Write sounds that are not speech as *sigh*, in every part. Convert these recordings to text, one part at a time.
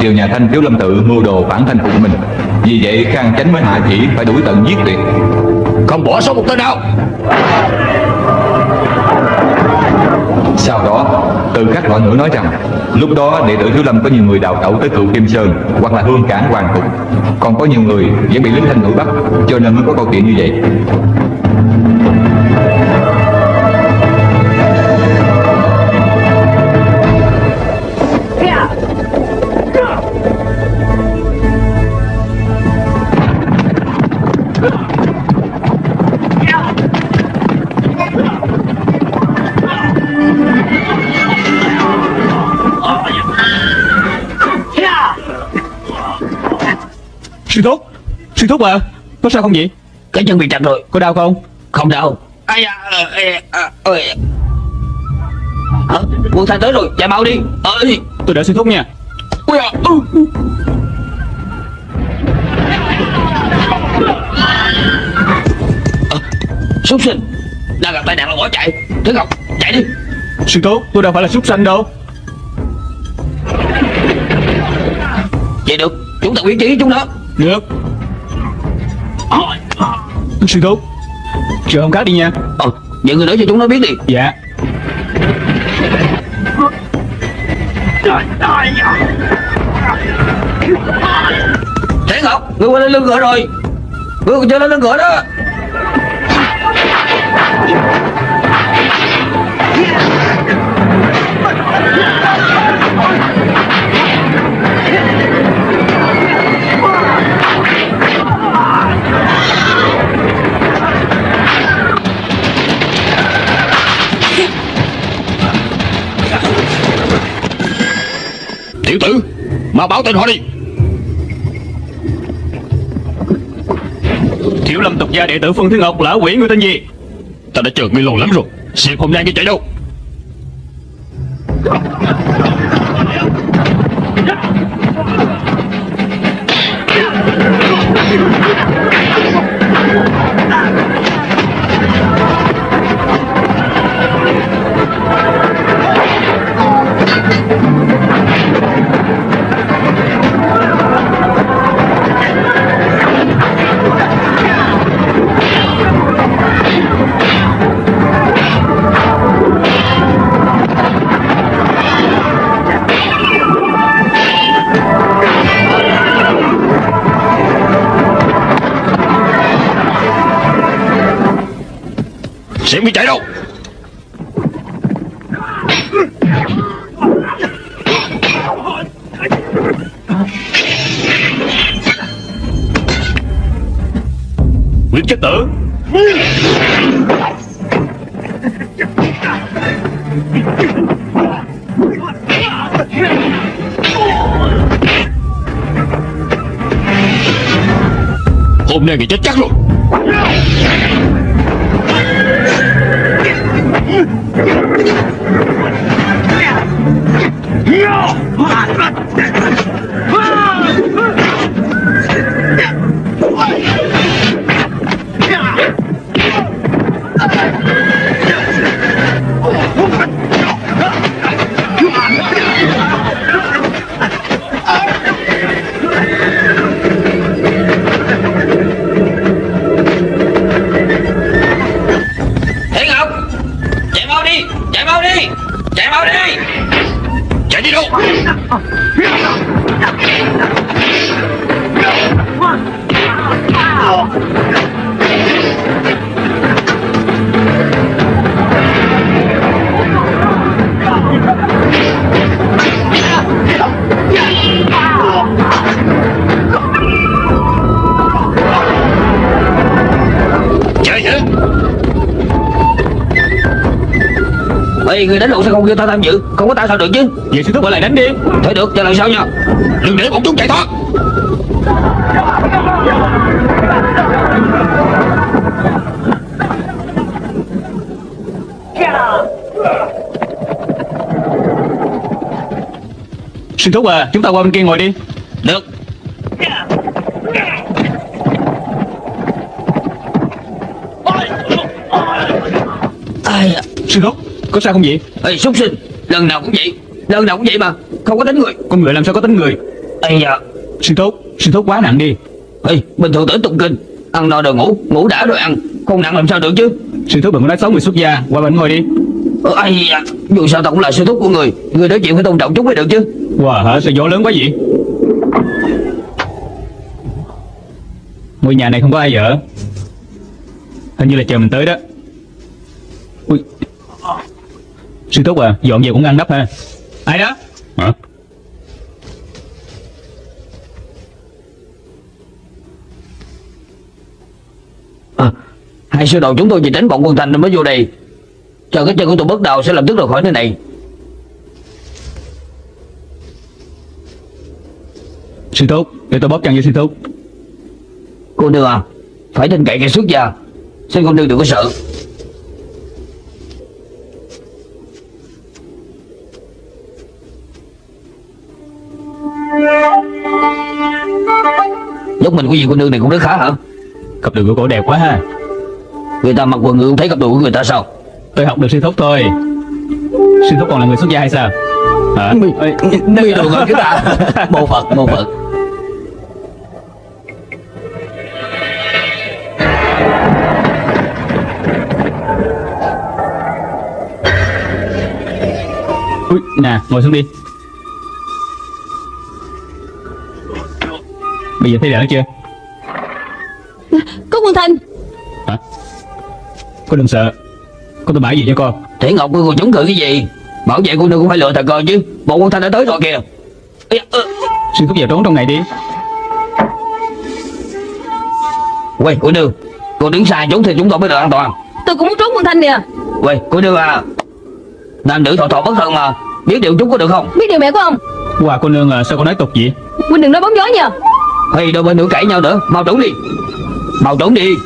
triều nhà Thanh Thiếu Lâm Tự mưu đồ phản thanh phục mình. Vì vậy Khang Chánh mới hạ chỉ phải đuổi tận giết tuyệt Không bỏ sót một tên nào. Sau đó, từ các loại ngữ nói rằng Lúc đó đệ tử Thiếu Lâm có nhiều người đào tẩu tới cựu Kim Sơn Hoặc là hương cảng hoàng phục Còn có nhiều người vẫn bị lính thanh ngữ bắt Cho nên mới có câu chuyện như vậy thúc à Có sao không vậy? Cái chân bị chặt rồi. Có đau không? Không đau. Ai da ờ, ê, à, ơi. Hả? Quân thanh tới rồi Chạy mau đi. Ơi Tôi đợi sư thúc nha. Ui à, ừ. Ờ, Súc sinh. Đang gặp tai nạn là bỏ chạy. Thứ Ngọc chạy đi. Sư thúc tôi đâu phải là súc sanh đâu. Vậy được Chúng ta quyết trí chúng nó. Được Sư thúc. Chờ hôm khác đi nha. Ờ Vậy người nói cho chúng nó biết đi. Dạ. Thế Ngọc Người qua lên lưng ngựa rồi. Người chưa lên lưng ngựa đó Tiểu tử Mau báo tên họ đi. Thiếu lâm tục gia đệ tử Phương Thiên Ngọc là quỷ người tên gì? Ta đã chờ ngươi lâu lắm rồi Xem hôm nay ngươi chạy đâu sẽ bị chạy đâu Nguyễn chất tử Hôm nay người chết chắc luôn rồi Thế Ê người đánh lộn sao không kêu ta tham dự? Không có ta sao được chứ? Vậy sư thúc ở lại đánh đi. Thôi được cho lần sau nha. Đừng để bọn chúng chạy thoát. Sư thúc à Chúng ta qua bên kia ngồi đi. Được. Ai à Sư thúc Có sao không vậy? Ê súc sinh Lần nào cũng vậy. Lần nào cũng vậy mà không có tính người. Con người làm sao có tính người? Ây da. Sư thúc Sư thúc quá nặng đi. Ê, bình thường tới tụng kinh Ăn no rồi ngủ, ngủ đã rồi ăn Không nặng làm sao được chứ? Sư thúc đừng có nói xấu người xuất gia Qua bên ngồi đi. Ờ, Ây da Dù sao tao cũng là sư thúc của người Người nói chuyện phải tôn trọng chút mới được chứ. Wow hả sao gió lớn quá vậy? Ngôi nhà này không có ai ở. Hình như là chờ mình tới đó Ui. Sư thúc à Dọn về cũng ăn nắp ha. Ai đó? Hả? À, Hai sư đồ chúng tôi chỉ tránh bọn quân thành nên mới vô đây. Chờ cái chân của tôi bước đầu sẽ lập tức rời khỏi nơi này. Sư thúc Để tôi bóp chân cho sư thúc Cô nương à Phải tin cậy kẻ xuất gia Xin cô nương đừng có sợ Dốc mình của gì cô nương này cũng rất khá hả? Cặp đường của cổ đẹp quá ha. Người ta mặc quần ngựa không thấy cặp đồ của người ta sao? Tôi học được sư thúc thôi. Sư thúc còn là người xuất gia hay sao? Hả? Ê, Mi đồ chúng ta. *laughs* Mô Phật mô Phật. Ui, nè ngồi xuống đi Bây giờ thấy đỡ chưa? Có quân thanh. Hả? Cô đừng sợ. Cô tôi bãi gì cho con? Thể Ngọc cô chống cự cái gì? Bảo vệ cô nương cũng phải lựa thật coi chứ. Bộ quân thanh đã tới rồi kìa. Sư thúc vào trốn trong này đi. Quay cô nương. Cô đứng xa chúng thì chúng tôi mới được an toàn. Tôi cũng muốn trốn quân thanh nè. Quay cô nương à. Nam nữ thọ thọ bất thân mà. Biết điều chút có được không? Biết điều mẹ của ông. Hòa cô nương à, sao con nói tục vậy? Huynh đừng nói bóng gió nha Hay đôi bên nữa cãi nhau nữa. Mau trốn đi. Mau trốn đi.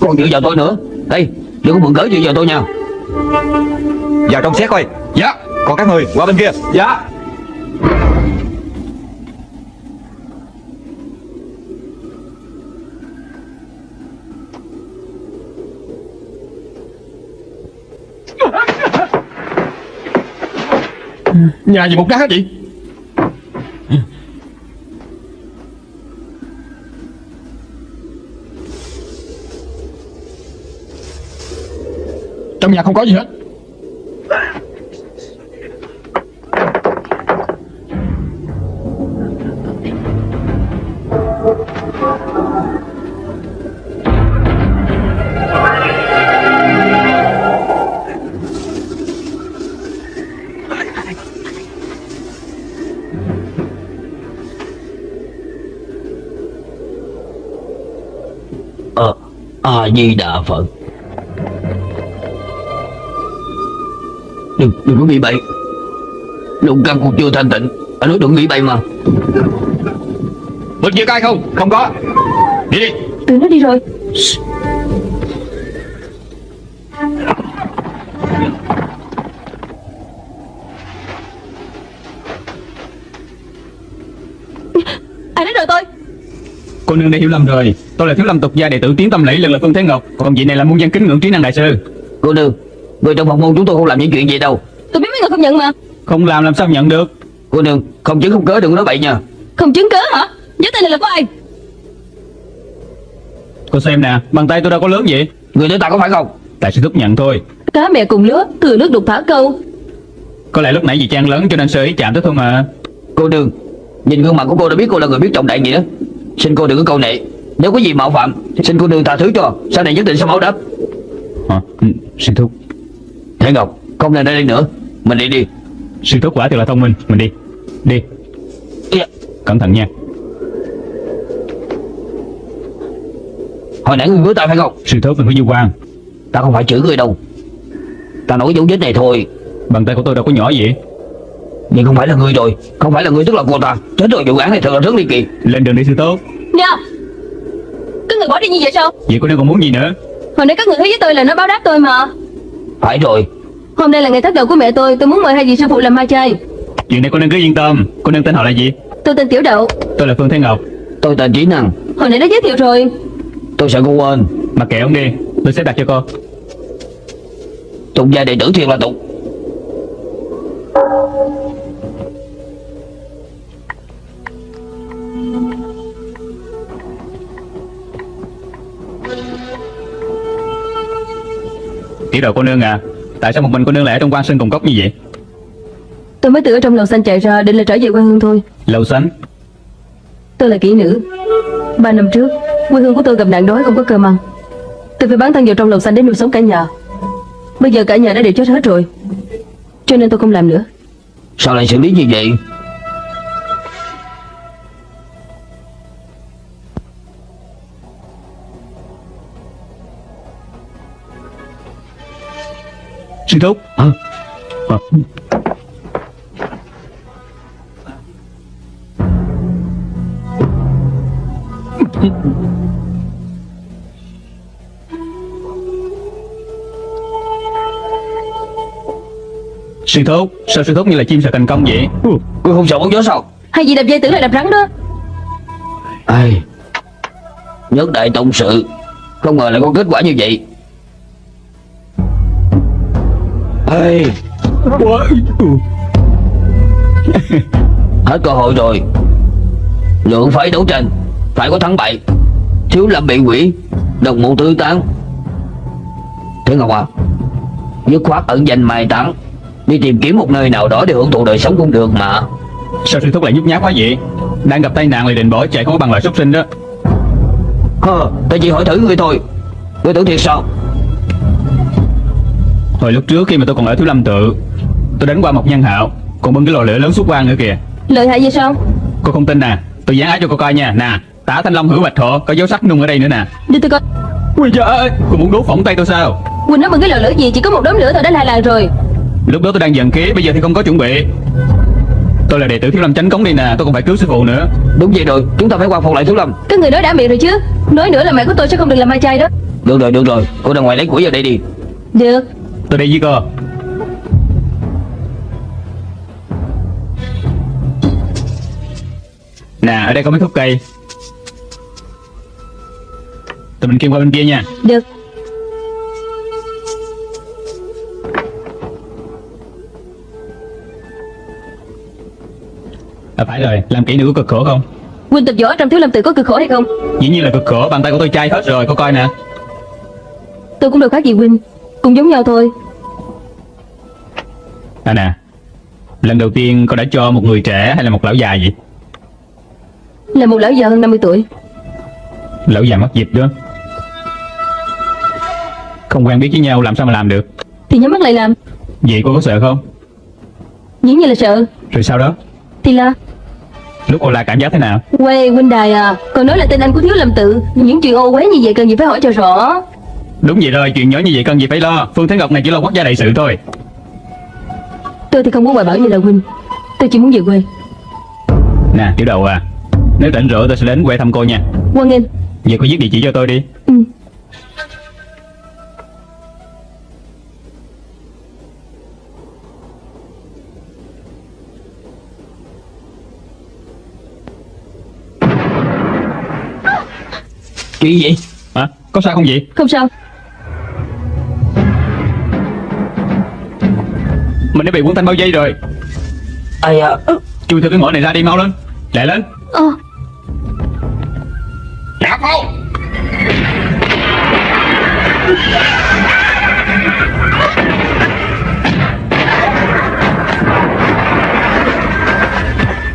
Còn dựa vào tôi nữa. Đây đừng có mượn cớ dựa vào tôi nha. Vào trong xét coi. Dạ. Còn các người qua bên kia. Dạ. Nhà gì một đá vậy Trong nhà không có gì hết. Ờ A Di Đà Phật. Đừng đừng có nghĩ bậy. Lục căn cũng chưa thanh tịnh. Anh nói đừng nghĩ bậy mà. Bên kia có ai không? Không có. Đi đi. Từ nó đi rồi. Ai đánh rồi tôi? Cô nương đã hiểu lầm rồi. Tôi là thiếu lâm tục gia đệ tử tiến tâm lẫy lần là Phương Thế Ngọc. Còn vị này là muôn dân kính ngưỡng trí năng đại sư. Cô nương Người trong phòng môn chúng tôi không làm những chuyện gì đâu. Tôi biết mấy người không nhận mà. Không làm làm sao nhận được? Cô nương không chứng không cớ đừng có nói bậy nha. Không chứng cớ hả? Giấy tay này là của ai? Cô xem nè Bàn tay tôi đâu có lớn vậy? Người nói ta có phải không? Tại sư thúc nhận thôi. Cá mẹ cùng lứa Thừa nước đục thả câu. Có lẽ lúc nãy vì trang lớn cho nên sơ ý chạm tới thôi mà. Cô nương Nhìn gương mặt của cô đã biết cô là người biết trọng đại nghĩa. Xin cô đừng có câu nệ. Nếu có gì mạo phạm Xin cô nương tha thứ cho. Sau này nhất định sẽ báo đáp. Hả? Ừ, Sư thúc Thế Ngọc Không nên ở đây nữa. Mình đi đi. Sư thúc quả thật là thông minh. Mình đi. Đi. Ê, Cẩn thận nha. Hồi nãy người với ta phải không Sư thúc đừng có du quan. Ta không phải chửi người đâu. Ta nói dấu vết này thôi. Bàn tay của tôi đâu có nhỏ vậy. Nhưng không phải là người rồi. Không phải là người tức là cô ta. Chết rồi vụ án này thật là rất ly kỳ. Lên đường đi sư tốt Nè Các người bỏ đi như vậy sao? Vậy cô nương còn muốn gì nữa. Hồi nãy các người thấy với tôi là nó báo đáp tôi mà. Phải rồi Hôm nay là ngày thất đầu của mẹ tôi Tôi muốn mời hai vị sư phụ làm ma chay. Chuyện này cô nên cứ yên tâm Cô nương tên họ là gì? Tôi tên Tiểu Đậu. Tôi là Phương Thế Ngọc. Tôi tên Trí Năng. Hồi nãy đã giới thiệu rồi. Tôi sợ cô quên. Mà kệ ông đi Tôi sẽ đặt cho cô. Tụng gia đệ tử thiệt là tụng. Tiểu Đậu cô nương à Tại sao một mình cô nương lại ở trong quan sơn cùng cốc như vậy? Tôi mới từ ở trong lầu xanh chạy ra định là trở về quê hương thôi. Lầu xanh? Tôi là kỹ nữ. Ba năm trước Quê hương của tôi gặp nạn đói không có cơm ăn. Tôi phải bán thân vào trong lầu xanh để nuôi sống cả nhà. Bây giờ cả nhà đã đều chết hết rồi Cho nên tôi không làm nữa. Sao lại xử lý như vậy Sư thúc. Hả? à. Sư thúc Sao sư thúc như là chim sợ thành công vậy? Cô không sợ bóng gió sao? Hay gì đập dây tưởng là đập rắn đó. Ai? Nhất đại tông sự. Không ngờ lại có kết quả như vậy Ê. *laughs* Hết cơ hội rồi. Lượng phải đấu tranh. Phải có thắng bại. Thiếu lâm bị quỷ Đồng mộ tứ tán. Thế Ngọc à Dứt khoát ẩn danh mai táng. Đi tìm kiếm một nơi nào đó để hưởng thụ đời sống cũng được mà. Sao sư thúc lại nhút nhát quá vậy? Đang gặp tai nạn lại định bỏ chạy không có bằng loại súc sinh đó. Hơ Ta chỉ hỏi thử ngươi thôi. Ngươi tưởng thiệt sao Hồi lúc trước khi mà tôi còn ở Thiếu Lâm tự Tôi đánh qua một nhân hạo Còn bưng cái lò lửa lớn xuất quan nữa kìa. Lợi hại vậy sao? Cô không tin nè Tôi dán ái cho cô coi nha. Nè Tả Thanh Long hữu bạch thọ Có dấu sắc nung ở đây nữa nè. Đưa tôi coi. Ui trời ơi Cô muốn đốt phỏng tay tôi sao? Quỳnh nói bằng cái lò lửa gì Chỉ có một đốm lửa thôi đã là làng rồi. Lúc đó tôi đang giận khí Bây giờ thì không có chuẩn bị. Tôi là đệ tử Thiếu Lâm Chánh Cống đi nè Tôi còn phải cứu sư phụ nữa. Đúng vậy rồi Chúng ta phải quan phục lại thiếu lâm. Các người nói đã miệng rồi chứ. Nói nữa là mẹ của tôi sẽ không được làm mai chay đó. Được rồi được rồi Cô ra ngoài lấy củi vào đây đi. Được Tôi đi với cô Nè ở đây có mấy khúc cây. Tụi mình kim qua bên kia nha. Được. À phải rồi Làm kỹ nữ có cực khổ không? Quỳnh tập võ trong thiếu lâm tự có cực khổ hay không? Dĩ nhiên là cực khổ Bàn tay của tôi chai hết rồi Cô coi nè. Tôi cũng đâu khác gì Quỳnh Cũng giống nhau thôi. À nè Lần đầu tiên cô đã cho một người trẻ hay là một lão già vậy? Là một lão già hơn 50 tuổi. Lão già mất dịp đó. Không quen biết với nhau làm sao mà làm được? Thì nhắm mắt lại làm. Vậy cô có sợ không? Dĩ nhiên là sợ. Rồi sau đó? Thì là? Lúc cô la cảm giác thế nào? Quê huynh đài à Còn nói là tên anh của thiếu lâm tự. Những chuyện ô quế như vậy cần gì phải hỏi cho rõ Đúng vậy rồi chuyện nhỏ như vậy cần gì phải lo. Phương Thế Ngọc này chỉ lo quốc gia đại sự thôi. Tôi thì không muốn hoài bảo như là huynh. Tôi chỉ muốn về quê. Nè tiểu đầu à Nếu rảnh rỗi tôi sẽ đến quê thăm cô nha. Quan nghênh. Giờ cô viết địa chỉ cho tôi đi. Ừ. Chuyện gì Hả? Có sao không vậy? Không sao Mình đã bị quân thanh bao dây rồi. À Chui từ cái ngõ này ra đi mau lên. Lại lên. Ờ. Nạp vào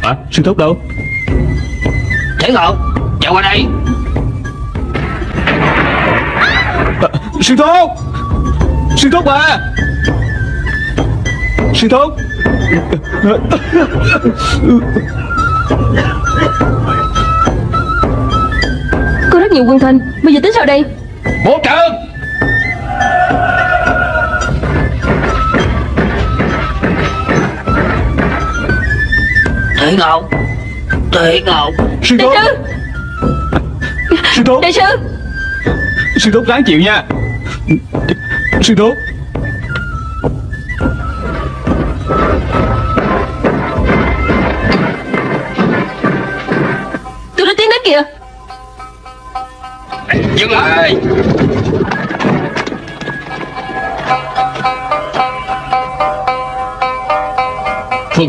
Hả? Sư thúc đâu? Thế Ngọc Chạy qua đây. À, Sư thúc. Sư thúc à Sư thúc Có rất nhiều quân thanh Bây giờ tính sao đây? Bố trận Thế Ngọc Thế Ngọc Sư Đại thúc sư! Sư thúc Đại sư! Sư thúc ráng chịu nha. Sư thúc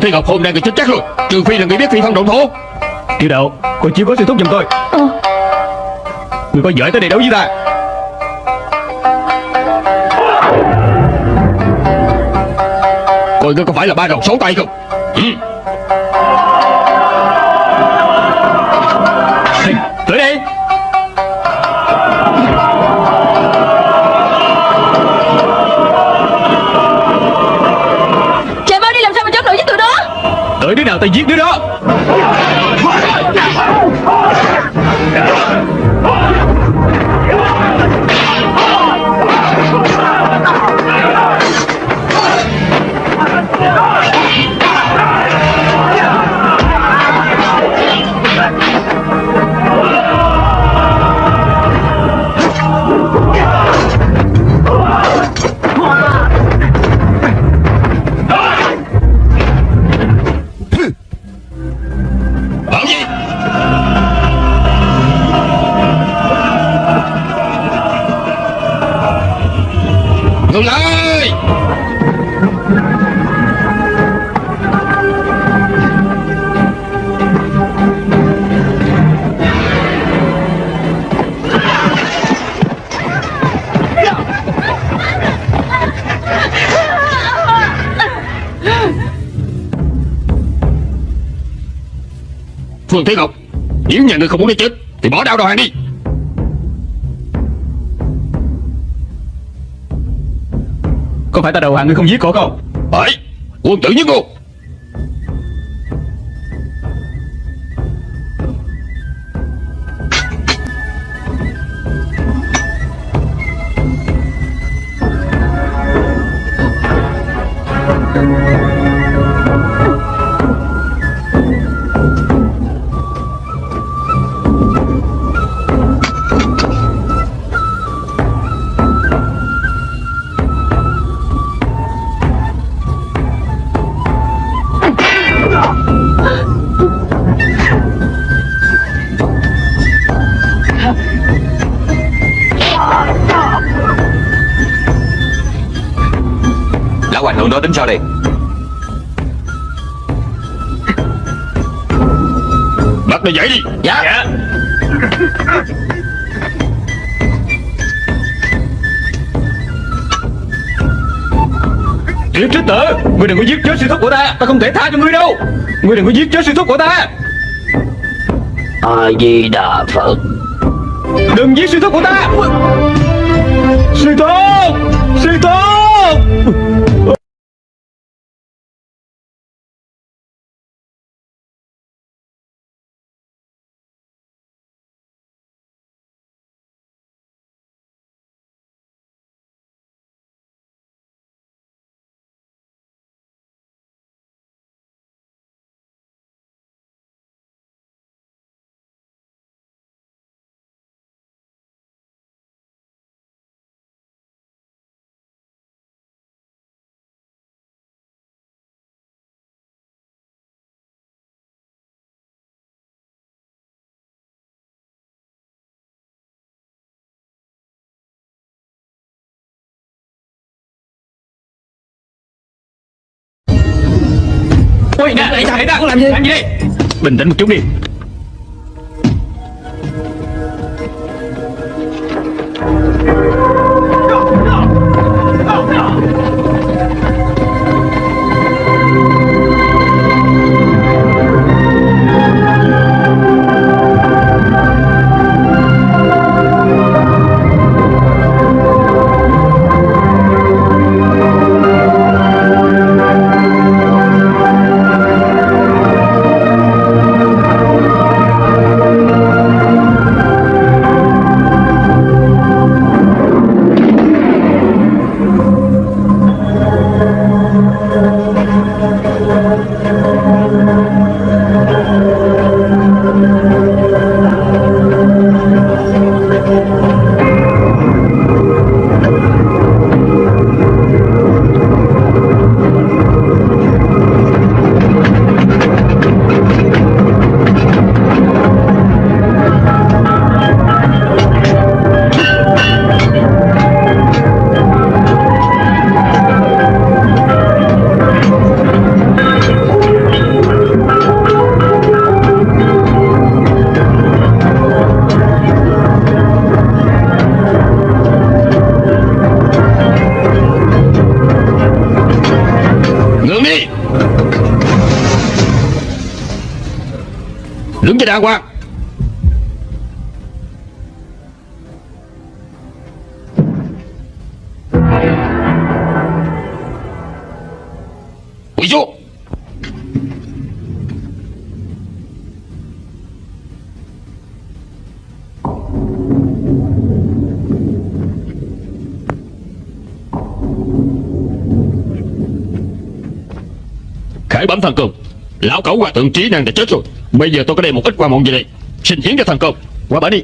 thi ngọc hôm nay người chết chắc rồi. Trừ phi là người biết phi phong động thổ. Tiểu đạo, cô chiếu có sư thúc giùm tôi. Ờ. người có giỏi tới đây đấu với ta. Coi ngươi có phải là ba đầu sáu tay không? Ừ. giết đứa đó Phương Thế Ngọc Nếu nhà ngươi không muốn đi chết Thì bỏ đao đầu hàng đi. Có phải ta đầu hàng ngươi không giết cổ không? Phải Quân tử nhất ngôn đó tính sao đây. Bắt nó dậy đi. Dạ. Tiểu trích tử Ngươi đừng có giết chết sư thúc của ta. Ta không thể tha cho ngươi đâu. Ngươi đừng có giết chết sư thúc của ta. A-di-đà Phật. Đừng giết sư thúc của ta. Sư thúc! Sư thúc Ôi nè Nè nè Làm gì. Làm gì. Đây Bình tĩnh một chút đi Đứng cho đàng hoàng Quỷ xuống Khải bẩm thần cường, Lão cẩu hòa thượng trí năng đã chết rồi. Bây giờ tôi có đem một ít qua mọn gì đây. Xin hiến cho thằng công. Qua bển đi.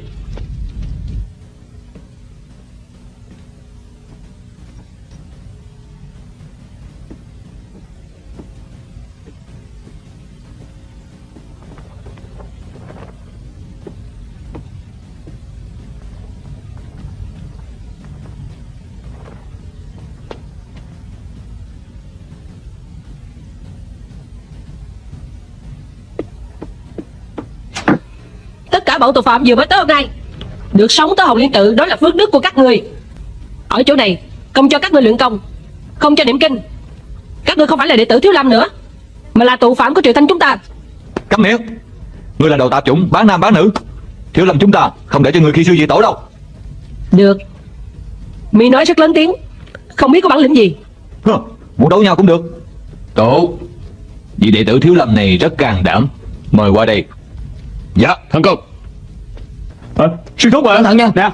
Bọn tội phạm vừa mới tới hôm nay. Được sống tới Hồng Liên Tự Đó là phước đức của các người. Ở chỗ này Không cho các người luyện công Không cho niệm kinh. Các người không phải là đệ tử Thiếu Lâm nữa Mà là tù phạm của Triệu Thanh chúng ta. Cấm miệng. Ngươi là đầu tạp chủng bán nam bán nữ. Thiếu lâm chúng ta không để cho người khi sư dị tổ đâu. Được. Mi nói rất lớn tiếng Không biết có bản lĩnh gì. Hơ, Muốn đấu nhau cũng được. Tổ Vị đệ tử thiếu lâm này rất can đảm. Mời qua đây. Dạ. Thần công à, Sư thúc à Cẩn thận nha Nè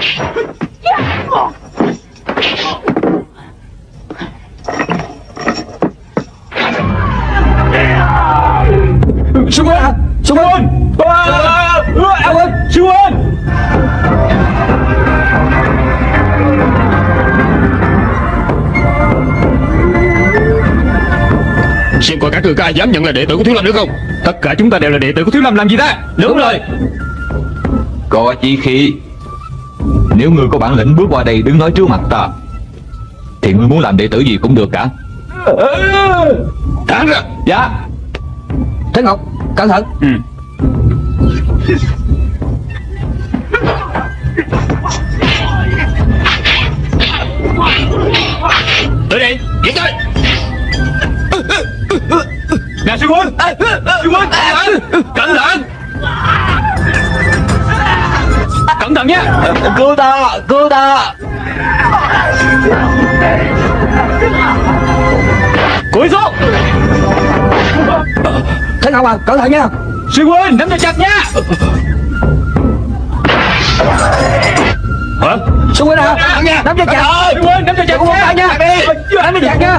Sư huynh Sư huynh À, à, à, à, Sư huynh Xem coi các người có ai dám nhận là đệ tử của Thiếu Lâm nữa không? Tất cả chúng ta đều là đệ tử của Thiếu Lâm làm gì ta? Đúng rồi. Có chí khí. Nếu ngươi có bản lĩnh bước qua đây đứng nói trước mặt ta Thì ngươi muốn làm đệ tử gì cũng được cả. Thẳng ra. Dạ Thế Ngọc Cẩn thận. Ừ. Tới đây Giết tới. Nè sư huynh. Sư huynh Cẩn thận. Cẩn thận. Nhé Cứu ta Cứu ta. Cúi xuống Thế Ngọc à Cẩn thận nha. Sư huynh nắm cho chặt nha. Hả? Sư huynh à Nắm cho chặt. Sư huynh nắm cho chặt tay nha. Nắm cho chặt. nha.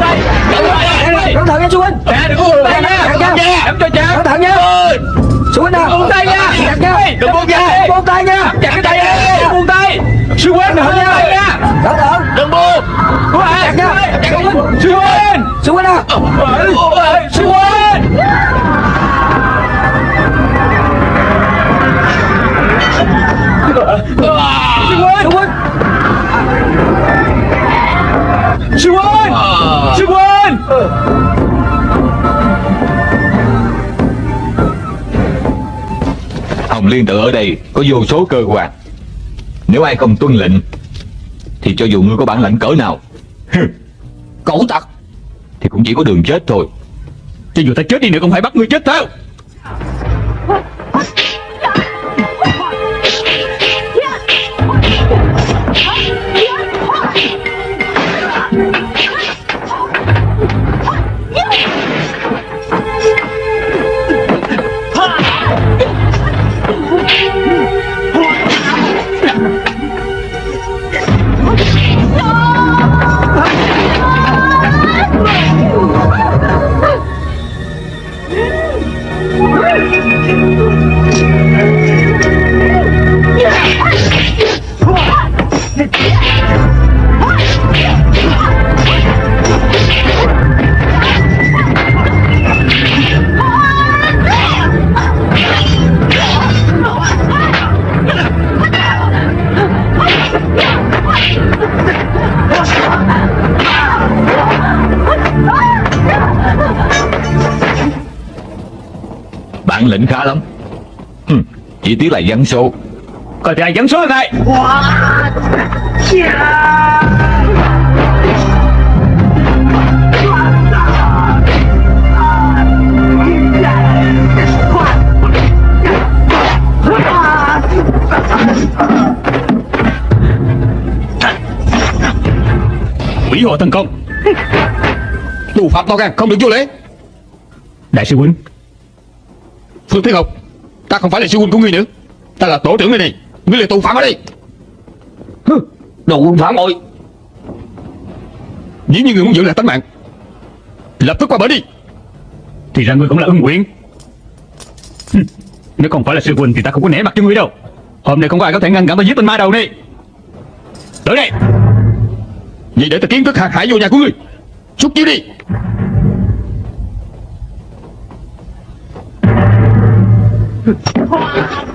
Cẩn thận nha sư huynh. Nè đừng có buông tay Chặt nha. nha. Nắm cho chặt. Cẩn thận nha. Sư huynh à Buông tay nha. Chặt nha. Đừng buông tay Buông tay nha. Chặt cái tay đi Buông tay. Sư huynh đừng buông tay nha. Cẩn thận. Đừng buông. Chặt nha. Sư huynh. Sư huynh. Sư huynh Sư huynh Sư huynh Sư huynh Sư huynh Hồng Liên tự ở đây có vô số cơ quan. Nếu ai không tuân lệnh, Thì cho dù ngươi có bản lãnh cỡ nào Cẩu tặc, Thì cũng chỉ có đường chết thôi. Cho dù ta chết đi nữa, cũng phải bắt ngươi chết theo. Lĩnh khá lắm. Hừm, Chỉ tiếc là dân số. Coi thì ai dẫn số này? Quỷ hộ tấn công. Tù phạm to gan không được vô lễ. Đại sư huynh Phương Thiên Ngọc Ta không phải là sư huynh của ngươi nữa. Ta là tổ trưởng nơi này Ngươi là tù phạm ở đây. Đồ quân phản bội Nếu như ngươi muốn giữ lại tính mạng. Lập tức qua bển đi. Thì ra ngươi cũng là ưng quyện Hừm, Nếu không phải là sư huynh thì ta không có nể mặt cho ngươi đâu. Hôm nay không có ai có thể ngăn cản ta giết tên ma đầu này. Tới đây. Vậy để ta kiến thức hạt hải vô nhà của ngươi. Xúc chiếu đi Khá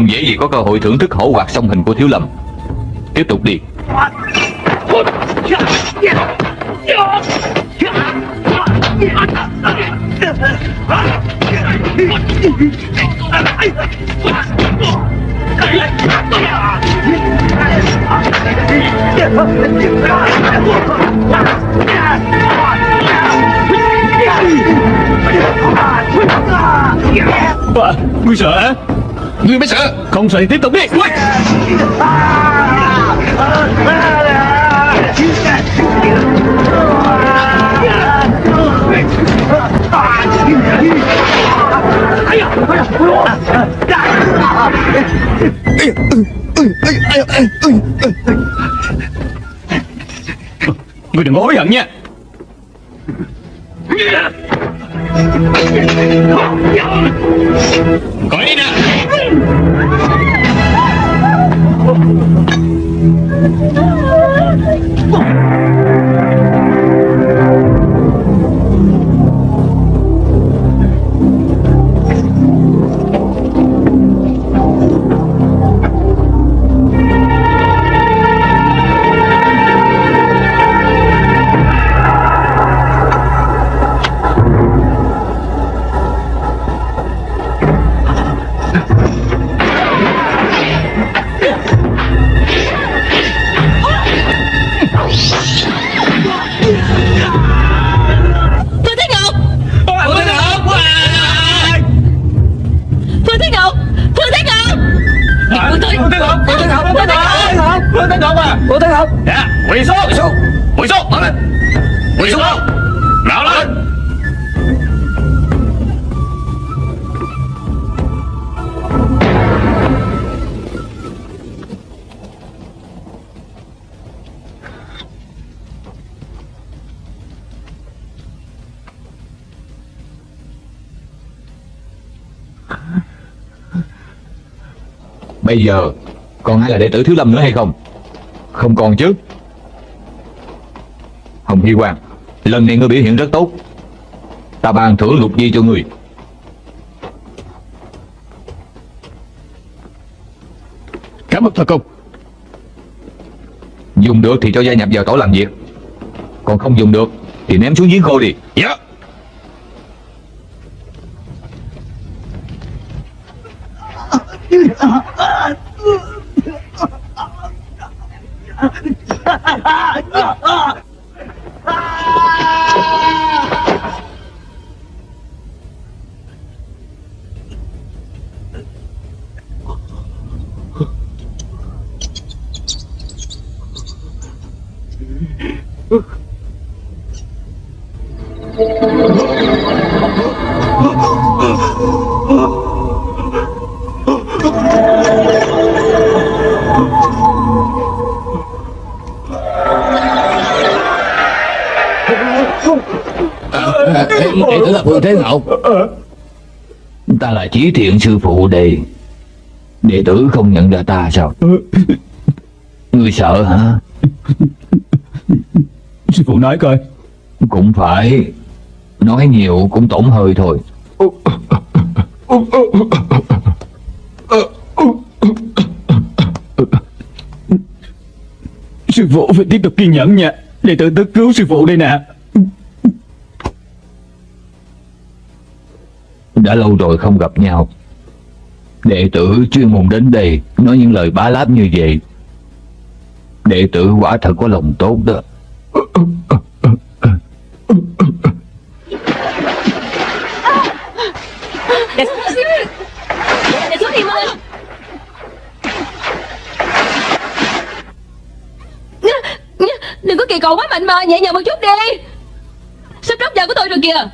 Không dễ gì có cơ hội thưởng thức hổ hoạt song hình của Thiếu Lâm. Tiếp tục đi. À, Ngươi sợ hả Ngươi mới sợ. Không sợ thì tiếp tục đi. Ui! Ngươi đừng có hối hận nha Coi nè. À Phương Thế Ngọc Dạ quỳ xuống. Quỳ xuống. Quỳ xuống mở lên. Quỳ xuống. Nào lên. Bây giờ Còn ai là đệ tử Thiếu Lâm nữa hay không Không còn chứ. Hồng Hy Quang Lần này ngươi biểu hiện rất tốt. Ta ban thưởng lục di cho ngươi. Cảm ơn thần công Dùng được thì cho gia nhập vào tổ làm việc. Còn không dùng được Thì ném xuống giếng khô đi. Dạ. đệ chí thiện sư phụ đệ Đệ tử không nhận ra ta sao? Ngươi sợ hả? Sư phụ nói coi. Cũng phải. Nói nhiều cũng tổn hơi thôi. Sư phụ phải tiếp tục kiên nhẫn nha. Đệ tử tới cứu sư phụ đây nè Đã lâu rồi không gặp nhau. Đệ tử chuyên môn đến đây Nói những lời bá láp như vậy. Đệ tử quả thật có lòng tốt đó. Đừng có kỳ cầu quá mạnh mà, Nhẹ nhàng một chút đi. Sắp rớt giờ của tôi rồi kìa.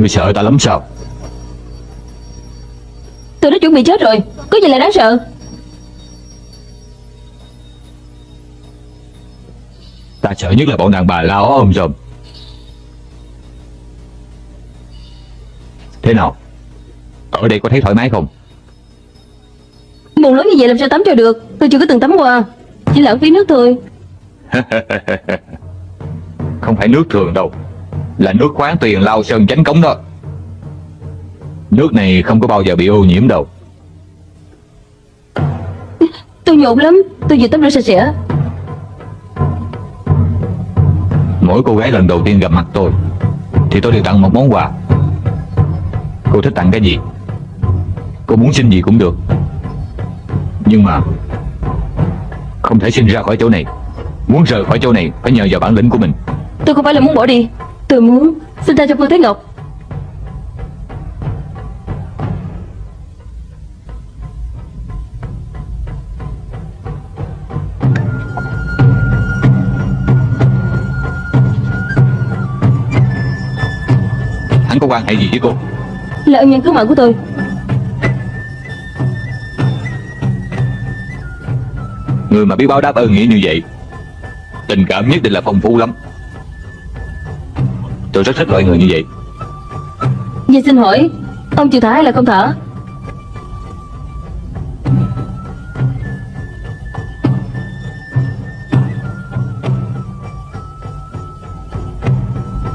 Ngươi sợ ta lắm sao? Tôi đã chuẩn bị chết rồi. Có gì là đáng sợ? Ta sợ nhất là bọn đàn bà lao ôm rộm Thế nào? Ở đây có thấy thoải mái không? Nguồn lớn như vậy làm sao tắm cho được? Tôi chưa có từng tắm qua. Chỉ lãng phí nước thôi. *laughs* Không phải nước thường đâu Là nước khoáng tuyền lao sơn chánh cống đó. Nước này không có bao giờ bị ô nhiễm đâu. Tôi nhộn lắm Tôi vừa tắm rửa sạch sẽ. Mỗi cô gái lần đầu tiên gặp mặt tôi Thì tôi đều tặng một món quà. Cô thích tặng cái gì? Cô muốn xin gì cũng được. Nhưng mà Không thể xin ra khỏi chỗ này. Muốn rời khỏi chỗ này Phải nhờ vào bản lĩnh của mình. Tôi không phải là muốn bỏ đi Tôi muốn xin tha cho Phương Thế Ngọc. Hắn có quan hệ gì với cô? Là ân nhân cứu mạng của tôi. Người mà biết báo đáp ơn nghĩa như vậy Tình cảm nhất định là phong phú lắm Tôi rất thích loại người như vậy. Vậy xin hỏi Ông chịu thả hay là không thả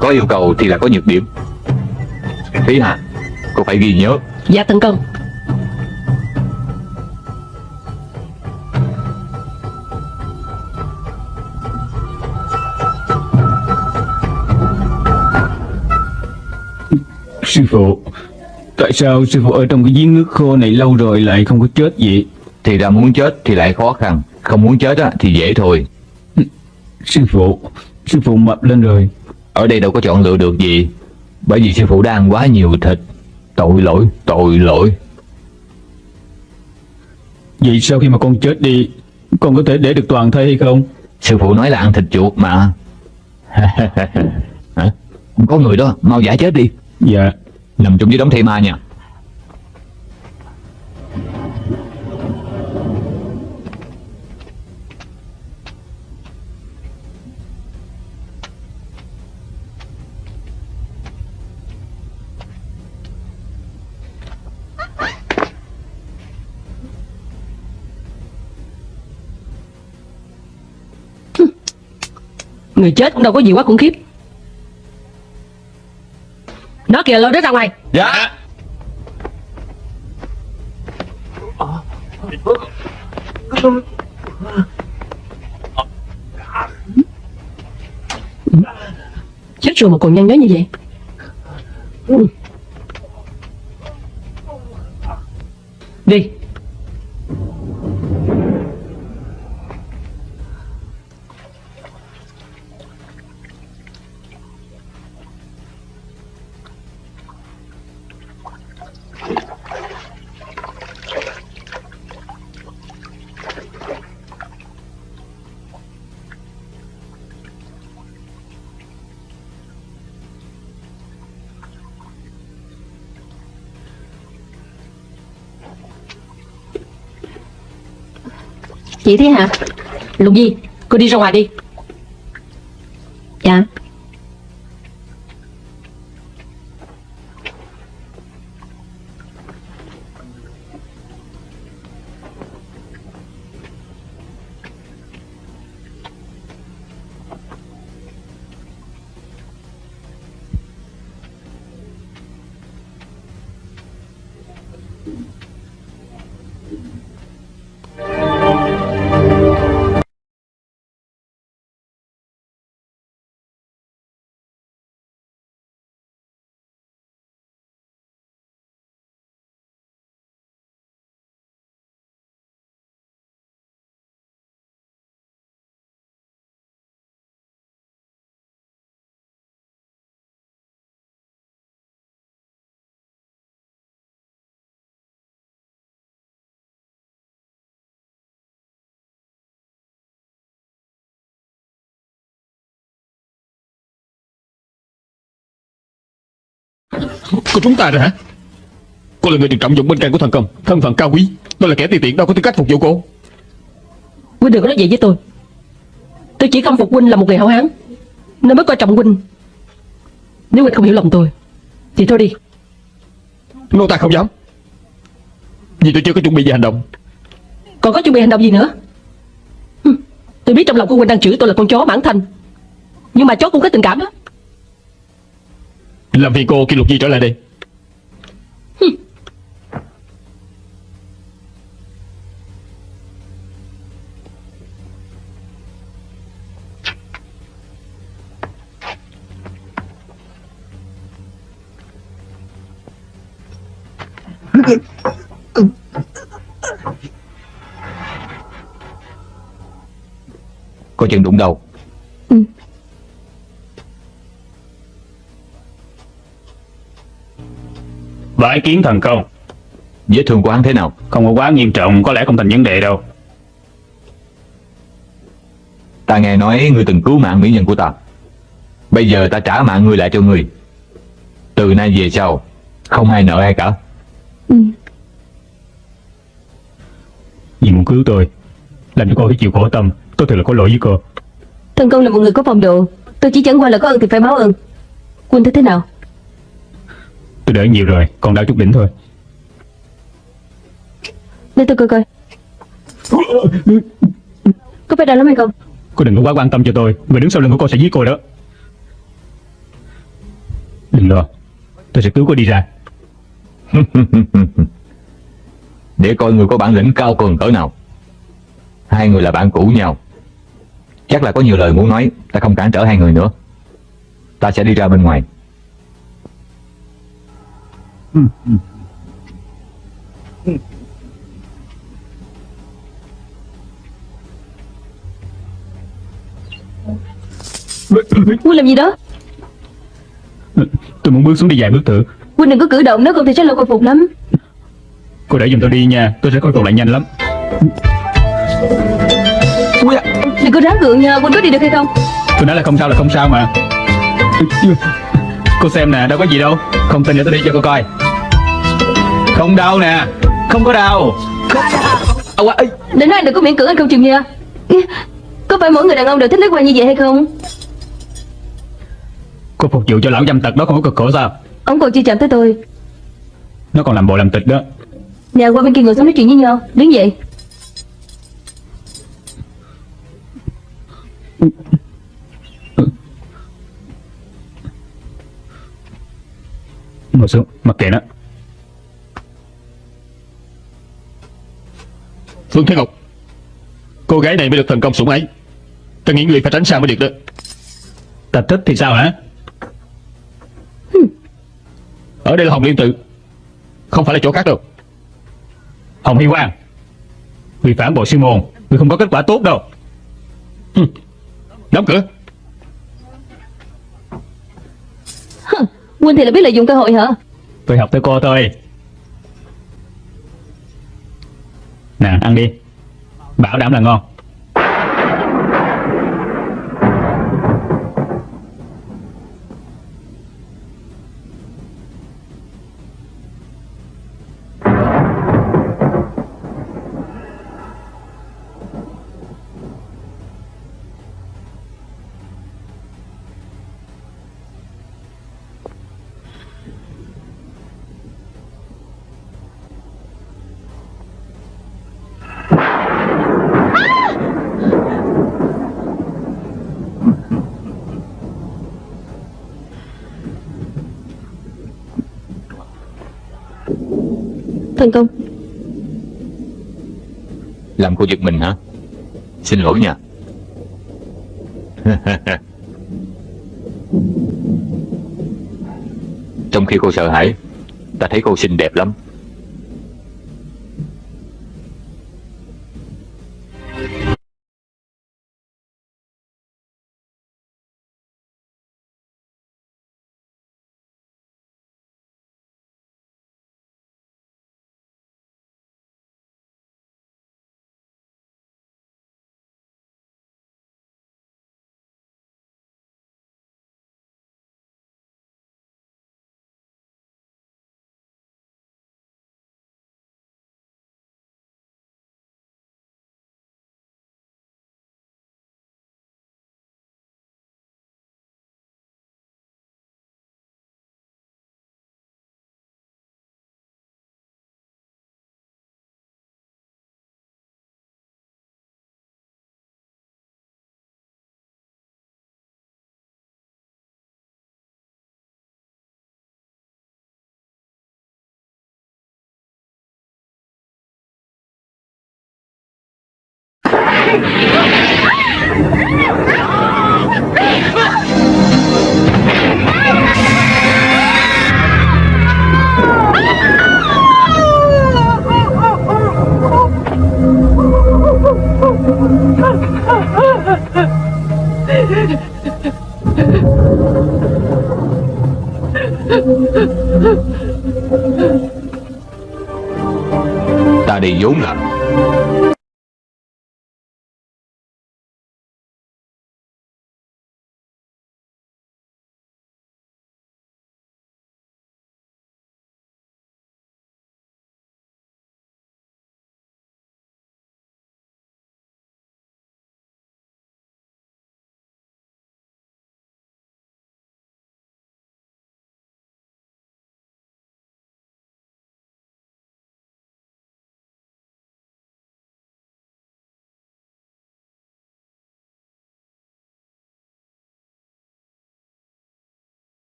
Có yêu cầu thì là có nhược điểm. Thí Hà Cô phải ghi nhớ. Dạ tấn công Sư phụ. Tại sao sư phụ ở trong cái giếng nước khô này lâu rồi lại không có chết vậy? Thì ra muốn chết thì lại khó khăn Không muốn chết á, thì dễ thôi. Sư phụ Sư phụ mập lên rồi. Ở đây đâu có chọn lựa được gì Bởi vì sư phụ đã ăn quá nhiều thịt. Tội lỗi, tội lỗi. Vậy sau khi mà con chết đi Con có thể để được toàn thây hay không? Sư phụ nói là ăn thịt chuột mà. *laughs* Hả? Có người đó, mau giải chết đi. Dạ Nằm chung với đống thây ma nha. Người chết cũng đâu có gì quá khủng khiếp. Nó kìa lôi nó ra ngoài. Dạ. Chết rồi mà còn nhăn nhó như vậy Chị thế hả? Lục Nhi Cô đi ra ngoài đi. Cô chúng ta rồi hả? Cô là người được trọng dụng bên cạnh của thần công Thân phận cao quý. Tôi là kẻ tùy tiện đâu có tư cách phục vụ cô. Huynh đừng có nói vậy với tôi. Tôi chỉ không phục Huynh là một người hảo hán. Nên mới coi trọng Huynh. Nếu Huynh không hiểu lòng tôi Thì thôi đi. Nô ta không dám. Vì tôi chưa có chuẩn bị gì hành động. Còn có chuẩn bị hành động gì nữa? Hừm, Tôi biết trong lòng của Huynh đang chửi tôi là con chó mãn thanh Nhưng mà chó cũng có tình cảm đó. Làm phiền cô khi Lục Nhi trở lại đây Coi chừng đụng đầu. Bái kiến thần công. Vết thương của hắn thế nào? Không có quá nghiêm trọng Có lẽ không thành vấn đề đâu. Ta nghe nói ngươi từng cứu mạng mỹ nhân của ta. Bây giờ ta trả mạng ngươi lại cho ngươi. Từ nay về sau Không ai nợ ai cả Vì muốn cứu tôi Làm cho cô phải chịu khổ tâm Tôi thật là có lỗi với cô. Thần công là một người có phong độ Tôi chỉ chẳng qua là có ơn thì phải báo ơn. Quân thấy thế nào? Tôi đỡ nhiều rồi Còn đau chút đỉnh thôi. Để tôi coi coi. Có phải đau lắm hay không? Cô đừng có quá quan tâm cho tôi Người đứng sau lưng của cô sẽ giết cô đó. Đừng lo Tôi sẽ cứu cô đi ra *laughs* Để coi người có bản lĩnh cao cường cỡ nào. Hai người là bạn cũ nhau. Chắc là có nhiều lời muốn nói Ta không cản trở hai người nữa. Ta sẽ đi ra bên ngoài. Quân làm gì đó? Tôi muốn bước xuống đi vài bước thử Quân đừng có cử động Nếu không thì sẽ lâu khôi phục lắm. Cô để giùm tôi đi nha Tôi sẽ khôi phục lại nhanh lắm. Đừng có ráng gượng nha Quân có đi được hay không? Tôi nói là không sao là không sao mà. Cô xem nè đâu có gì đâu. Không tin để tôi đi cho cô coi. Không đau nè Không có đau. Âu à, ê, Để nói anh đừng có miễn cưỡng anh không chịu nha Có phải mỗi người đàn ông đều thích lấy quan như vậy hay không? Cô phục vụ cho lão dâm tật đó không có cực khổ sao Ông còn chưa chạm tới tôi. Nó còn làm bộ làm tịch đó. Nè qua bên kia ngồi xuống nói chuyện với nhau. Đứng dậy. Ngồi xuống mặc kệ nó. Phương Thế Ngọc Cô gái này mới được thần công sủng ái. Ta nghĩ người phải tránh xa mới được đó. Ta thích thì sao hả Ở đây là Hồng Liên Tự. Không phải là chỗ khác đâu. Hồng Hy Quang Vì phản bội sư môn Người không có kết quả tốt đâu. Đóng cửa. Quân thì là biết lợi dụng cơ hội hả? Tôi học tới cô thôi. Nè ăn đi. Bảo đảm là ngon Thành công. Làm cô giật mình hả? Xin lỗi nha. *laughs* Trong khi cô sợ hãi, Ta thấy cô xinh đẹp lắm. Ta đi vốn là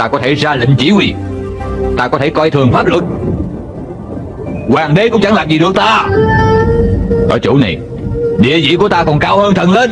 Ta có thể ra lệnh chỉ huy Ta có thể coi thường pháp luật Hoàng đế cũng chẳng làm gì được ta Ở chỗ này Địa vị của ta còn cao hơn thần linh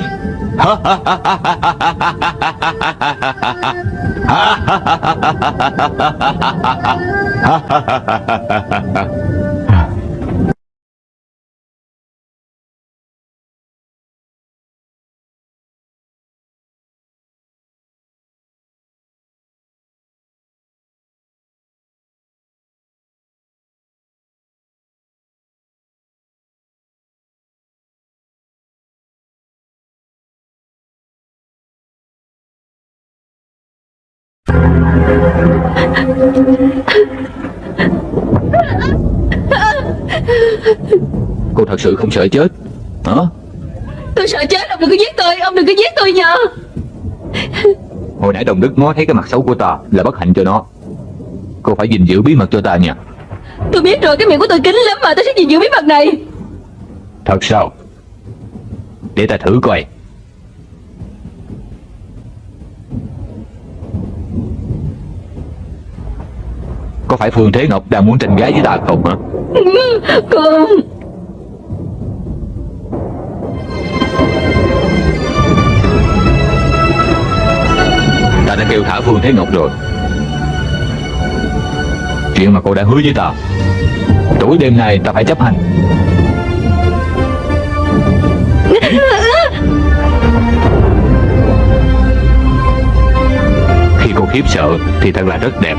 Cô thật sự không sợ chết Hả? Tôi sợ chết Ông đừng có giết tôi Ông đừng có giết tôi nhờ. Hồi nãy đồng đức ngó thấy cái mặt xấu của ta Là bất hạnh cho nó. Cô phải gìn giữ bí mật cho ta nha. Tôi biết rồi cái miệng của tôi kín lắm mà Tôi sẽ gìn giữ bí mật này. Thật sao? Để ta thử coi Có phải Phương Thế Ngọc đang muốn tranh gái với ta không hả? Không. Ta đã kêu thả Phương Thế Ngọc rồi. Chuyện mà cô đã hứa với ta Tối đêm nay ta phải chấp hành. Khi cô khiếp sợ Thì thật là rất đẹp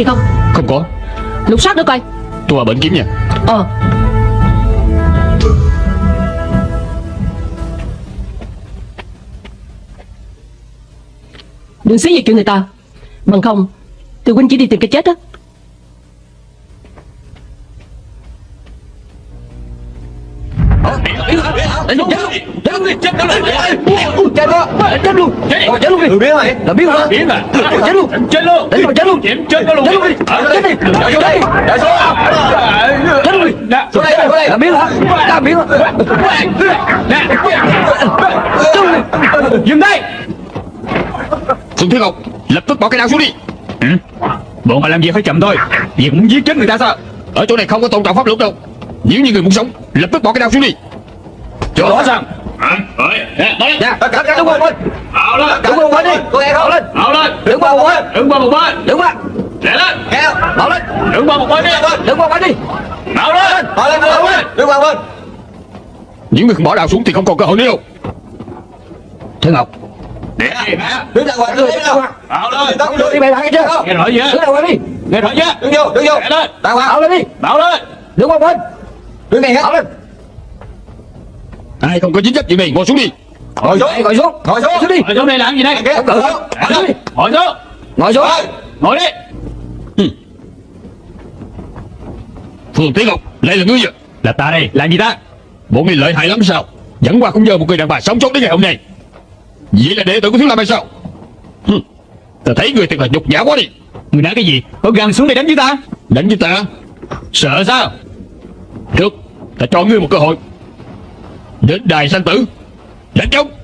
gì không? Không có. Lục soát nữa coi. Tôi vào bệnh kiếm nha. Ờ. Đừng xí về chuyện người ta. Bằng không Từ huynh chỉ đi tìm cái chết á chết luôn. Chết luôn đi. Chết luôn. Chết đó Chết luôn. Chết luôn đi. biến rồi. Là biến hả? Biến à Chết luôn. Chết luôn. Đánh rồi chết luôn. Chết luôn. Chết luôn đi. Chết đi. Vô đây Chết luôn đi. Vô đây Vô đây. Là biến hả? Là biến hả? Chết luôn đi. Dừng tay Phương Thiên Ngọc Lập tức bỏ cái đao xuống đi. Ừ. Bọn họ làm việc phải chậm thôi. Việc muốn giết chết người ta sao? Ở chỗ này không có tôn trọng pháp luật đâu. Nếu như người muốn sống Lập tức bỏ cái đao xuống đi Chỗ đó sao Dạ Cả cả đứng qua một bên Ảo lên. Đứng qua một bên đi. Cô nghe không? Lên Ảo lên. Đứng qua một bên. Đứng qua một bên. Đứng qua lên. Nghe không? Lên. Đứng qua một bên đi. Đứng qua một bên đi. Ảo lên. Bỏ lên Đứng qua một bên Đứng qua một bên Nếu người không bỏ đao xuống thì không còn cơ hội nữa. Đâu Thiên Ngọc Để gì mẹ Đứng ra ngoài Đứng ra ngoài Ảo lên. Đứng đi mày kia chưa? Nghe rõ chưa? Đứng ra ngoài đi? Nghe rõ chưa? Đứng vô Đứng vô. Lên. Đàng hoàng Ảo lên đi. Bảo lên. Đứng qua một bên Đứng ngay hết Ảo lên Ai không có chính trách chuyện này ngồi xuống đi. Ngồi xuống Ngồi xuống Ngồi xuống đi. Ngồi xuống đây làm gì đây? Ngồi xuống Ngồi xuống Ngồi xuống. Ngồi đi. Phương Thiên Ngọc Lại là ngươi à Là ta đây. Làm gì ta? Bộ ngươi lợi hại lắm sao? Dẫn qua không giờ một người đàn bà sống sót đến ngày hôm nay. Vậy là đệ tử của Thiếu Lâm hay sao? Hừ, Ta thấy người thật là nhục nhã quá đi. Người nói cái gì? Có gan xuống đây đánh với ta? Đánh với ta? Sợ sao? Được Ta cho ngươi một cơ hội Đến đài sanh tử Đánh chống.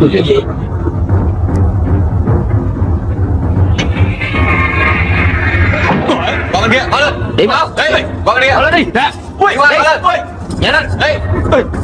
Đi Đi lên kia Mở lên. Đi mau Đi Còn bên kia. Mở lên đi. Nè. Đi qua Mở lên. Nhẹ lên. Đi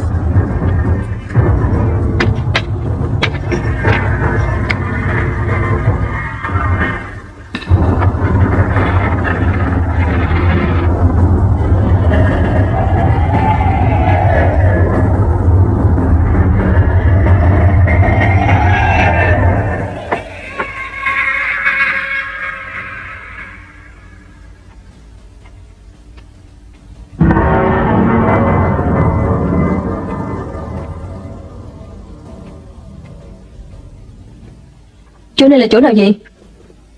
Này là chỗ nào vậy?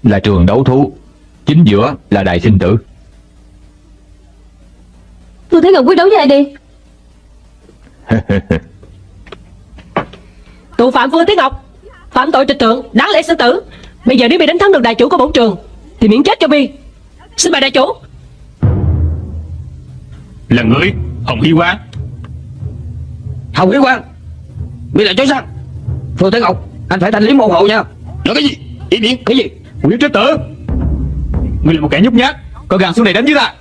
Là trường đấu thú. Chính giữa là đài sinh tử. Tôi thấy Ngọc quyết đấu với ai đi? *laughs* Tù phạm Phương Tiến Ngọc Phạm tội trịch thượng Đáng lẽ xử tử. Bây giờ nếu bị đánh thắng được đại chủ của bổn trường Thì miễn chết cho Bi. Xin mời đại chủ. Là người Hồng Hy Quang. Hồng Hiếu Quang Bị lại chối sang. Phương Thế Ngọc Anh phải thành lý môn hộ nha Nói cái gì? Ý miệng Cái gì? Nguyễn Trích Tử. Ngươi là một kẻ nhút nhát. Có gan xuống đây đánh với ta.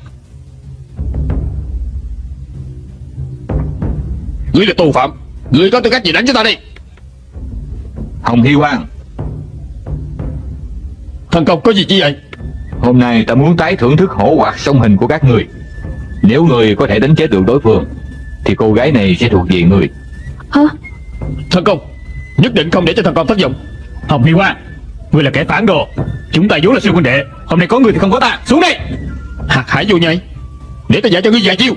Ngươi là tù phạm. Người có tư cách gì đánh chúng ta đi? Hồng Hy Quang. Thần công có gì chi vậy? Hôm nay ta muốn tái thưởng thức hổ hoạt song hình của các người. Nếu người có thể đánh chết được đối phương Thì cô gái này sẽ thuộc về người. Hả? Thần công Nhất định không để cho thần công thất vọng Hồng Hy Quang Ngươi là kẻ phản đồ. Chúng ta vốn là siêu quân đệ. Hôm nay có người thì không có ta. Xuống đây. Hạt hải vô nhây Để ta dạy cho ngươi vài chiêu.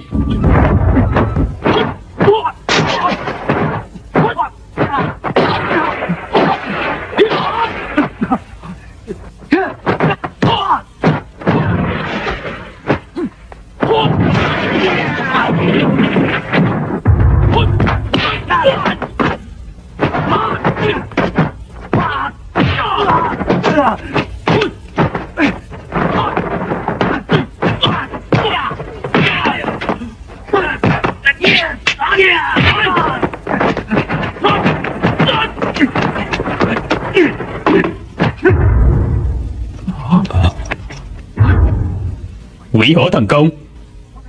Mỹ hổ thần công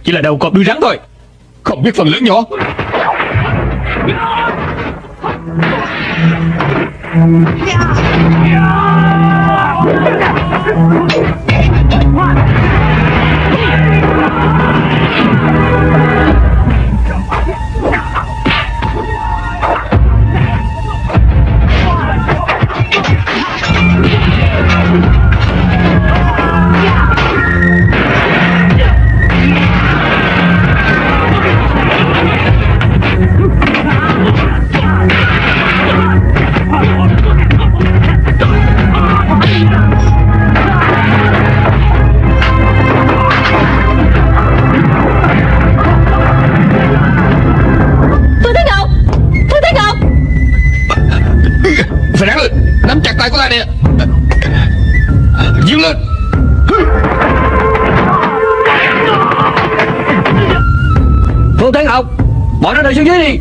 Chỉ là đầu cọp đuôi rắn thôi Không biết phần lớn nhỏ Yeah! Đời xuống dưới đi.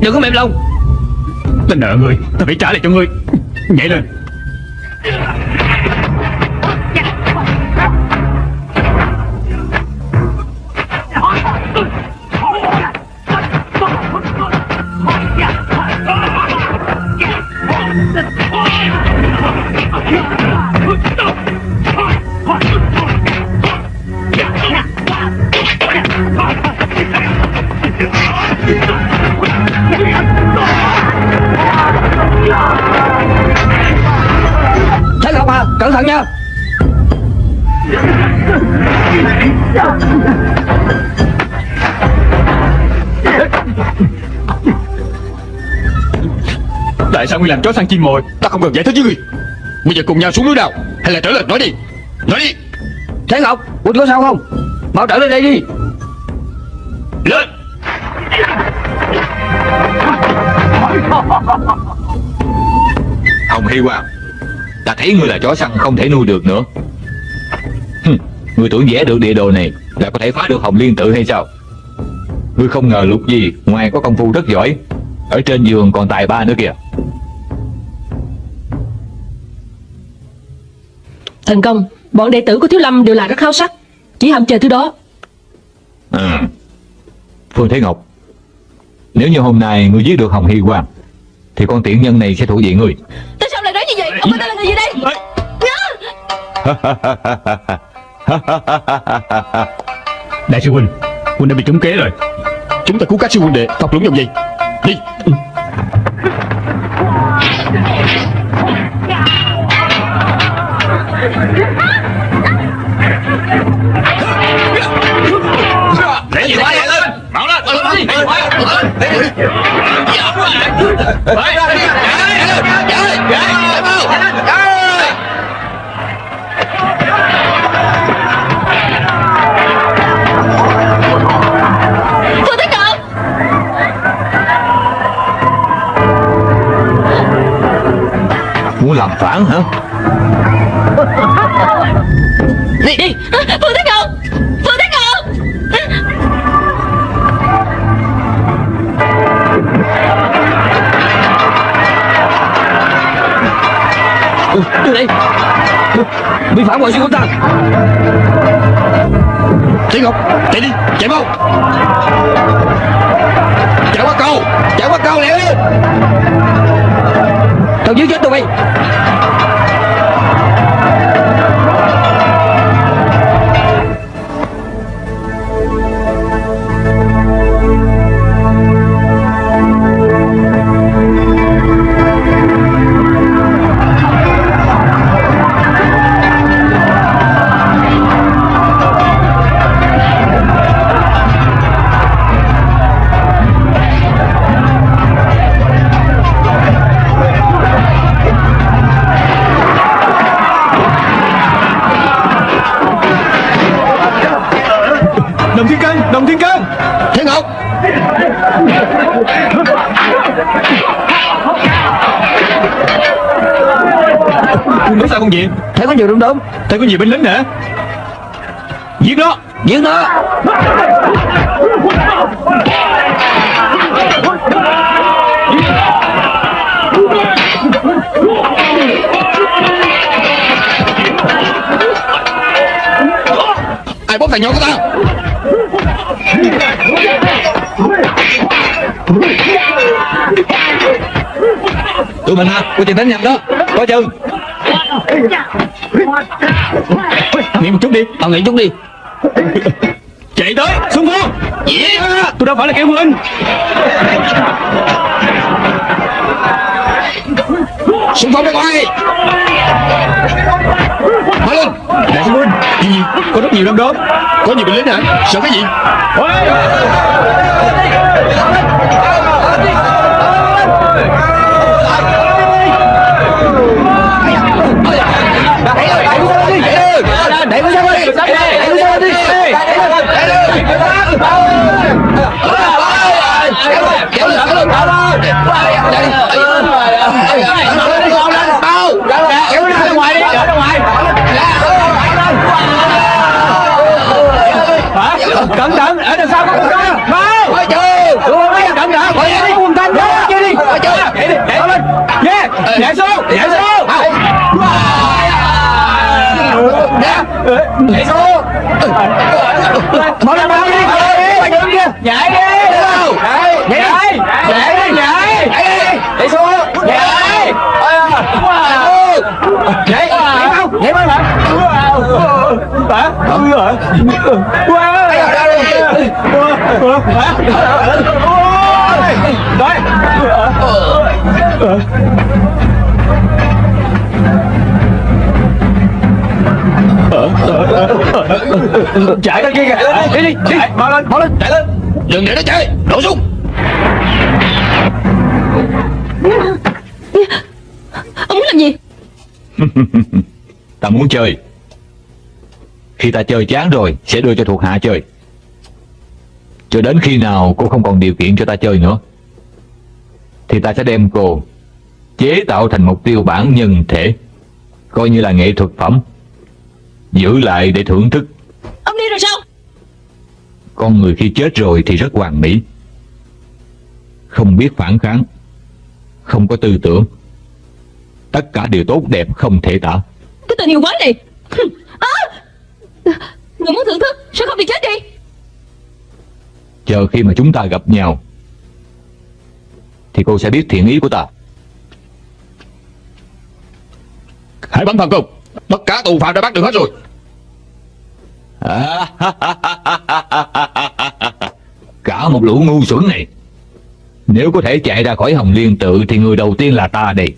Đừng có mềm lòng. Ta nợ người, Ta phải trả lại cho ngươi Nhảy lên. Sao ngươi làm chó săn chim mồi? Ta không cần giải thích với ngươi. Bây giờ cùng nhau xuống núi nào Hay là trở lên nói đi. Nói đi. Thế Ngọc Quỳnh có sao không? Mau trở lên đây đi. Lên. Hồng Hy Quang Ta thấy ngươi là chó săn không thể nuôi được nữa. Hừm, Ngươi tưởng vẽ được địa đồ này Là có thể phá được Hồng Liên tự hay sao? Ngươi không ngờ lục gì Ngoài có công phu rất giỏi Ở trên giường còn tài ba nữa kìa Thần công Bọn đệ tử của Thiếu Lâm đều là rất háo sắc. Chỉ hầm chờ thứ đó. À. Phương Thế Ngọc Nếu như hôm nay ngươi giết được Hồng Hy Quang Thì con tiện nhân này sẽ thuộc về ngươi. Tại sao lại nói như vậy? Ông có tên là người gì đây? *laughs* Đại sư Huynh Huynh đã bị trúng kế rồi. Chúng ta cứu các sư huynh đệ Thọc lũng dòng gì Đi Để gì quá vậy lên Bảo lên Phương Thế Ngọc Muốn làm phản hả Đi đi. Phương Thế Ngọc Phương Thế Ngọc ừ, Đưa đây. Bị phản bội sư của ta. Thế Ngọc Chạy đi Chạy mau. Chạy qua cầu Chạy qua cầu lẹ lên. Tao giết chết tụi mày Nói sao con gì? Thấy có nhiều đúng đúng. Thấy có nhiều binh lính nữa Giết nó. Giết nó. Ai bóp thằng nhỏ của ta Tụi mình à, có tiền đánh nhầm đó. Coi chừng Nghỉ một chút đi. Ông nghỉ chút đi. Chạy tới Xung phong yeah. Tôi đâu phải là kẻ huynh Xung phong ra ngoài. Mở lên. Đại huynh Gì gì? Có rất nhiều năm đó Có nhiều binh lính hả? Sợ cái gì? Đẩy con sao đi Đẩy con sao đi Cẩn thận Ở đằng sau có con cá Mau! Xuống Mau lên mau đi Nhảy đi Nhảy đi Nhảy Nhảy Nhảy đi Nhảy Nhảy xuống Nhảy Nhảy Nhảy mau Nhảy mau hả Hả Ừ hả Wow Đấy Chạy ra kia kìa. Đi đi. đi Mau lên mau lên. Chạy lên. Đừng để nó chạy. Đổ xuống Ông muốn làm gì? *laughs* Ta muốn chơi. Khi ta chơi chán rồi Sẽ đưa cho thuộc hạ chơi. Cho đến khi nào cô không còn điều kiện cho ta chơi nữa Thì ta sẽ đem cô Chế tạo thành một tiêu bản nhân thể Coi như là nghệ thuật phẩm Giữ lại để thưởng thức Ông đi rồi sao? Con người khi chết rồi thì rất hoàn mỹ. Không biết phản kháng Không có tư tưởng. Tất cả đều tốt đẹp không thể tả. Cái tình yêu quái này. À! Người muốn thưởng thức Sao không đi chết đi? Chờ khi mà chúng ta gặp nhau Thì cô sẽ biết thiện ý của ta. Hãy bắn thần công. Tất cả tù phạm đã bắt được hết rồi *laughs* Cả một lũ ngu xuẩn này. Nếu có thể chạy ra khỏi Hồng Liên tự Thì người đầu tiên là ta đây.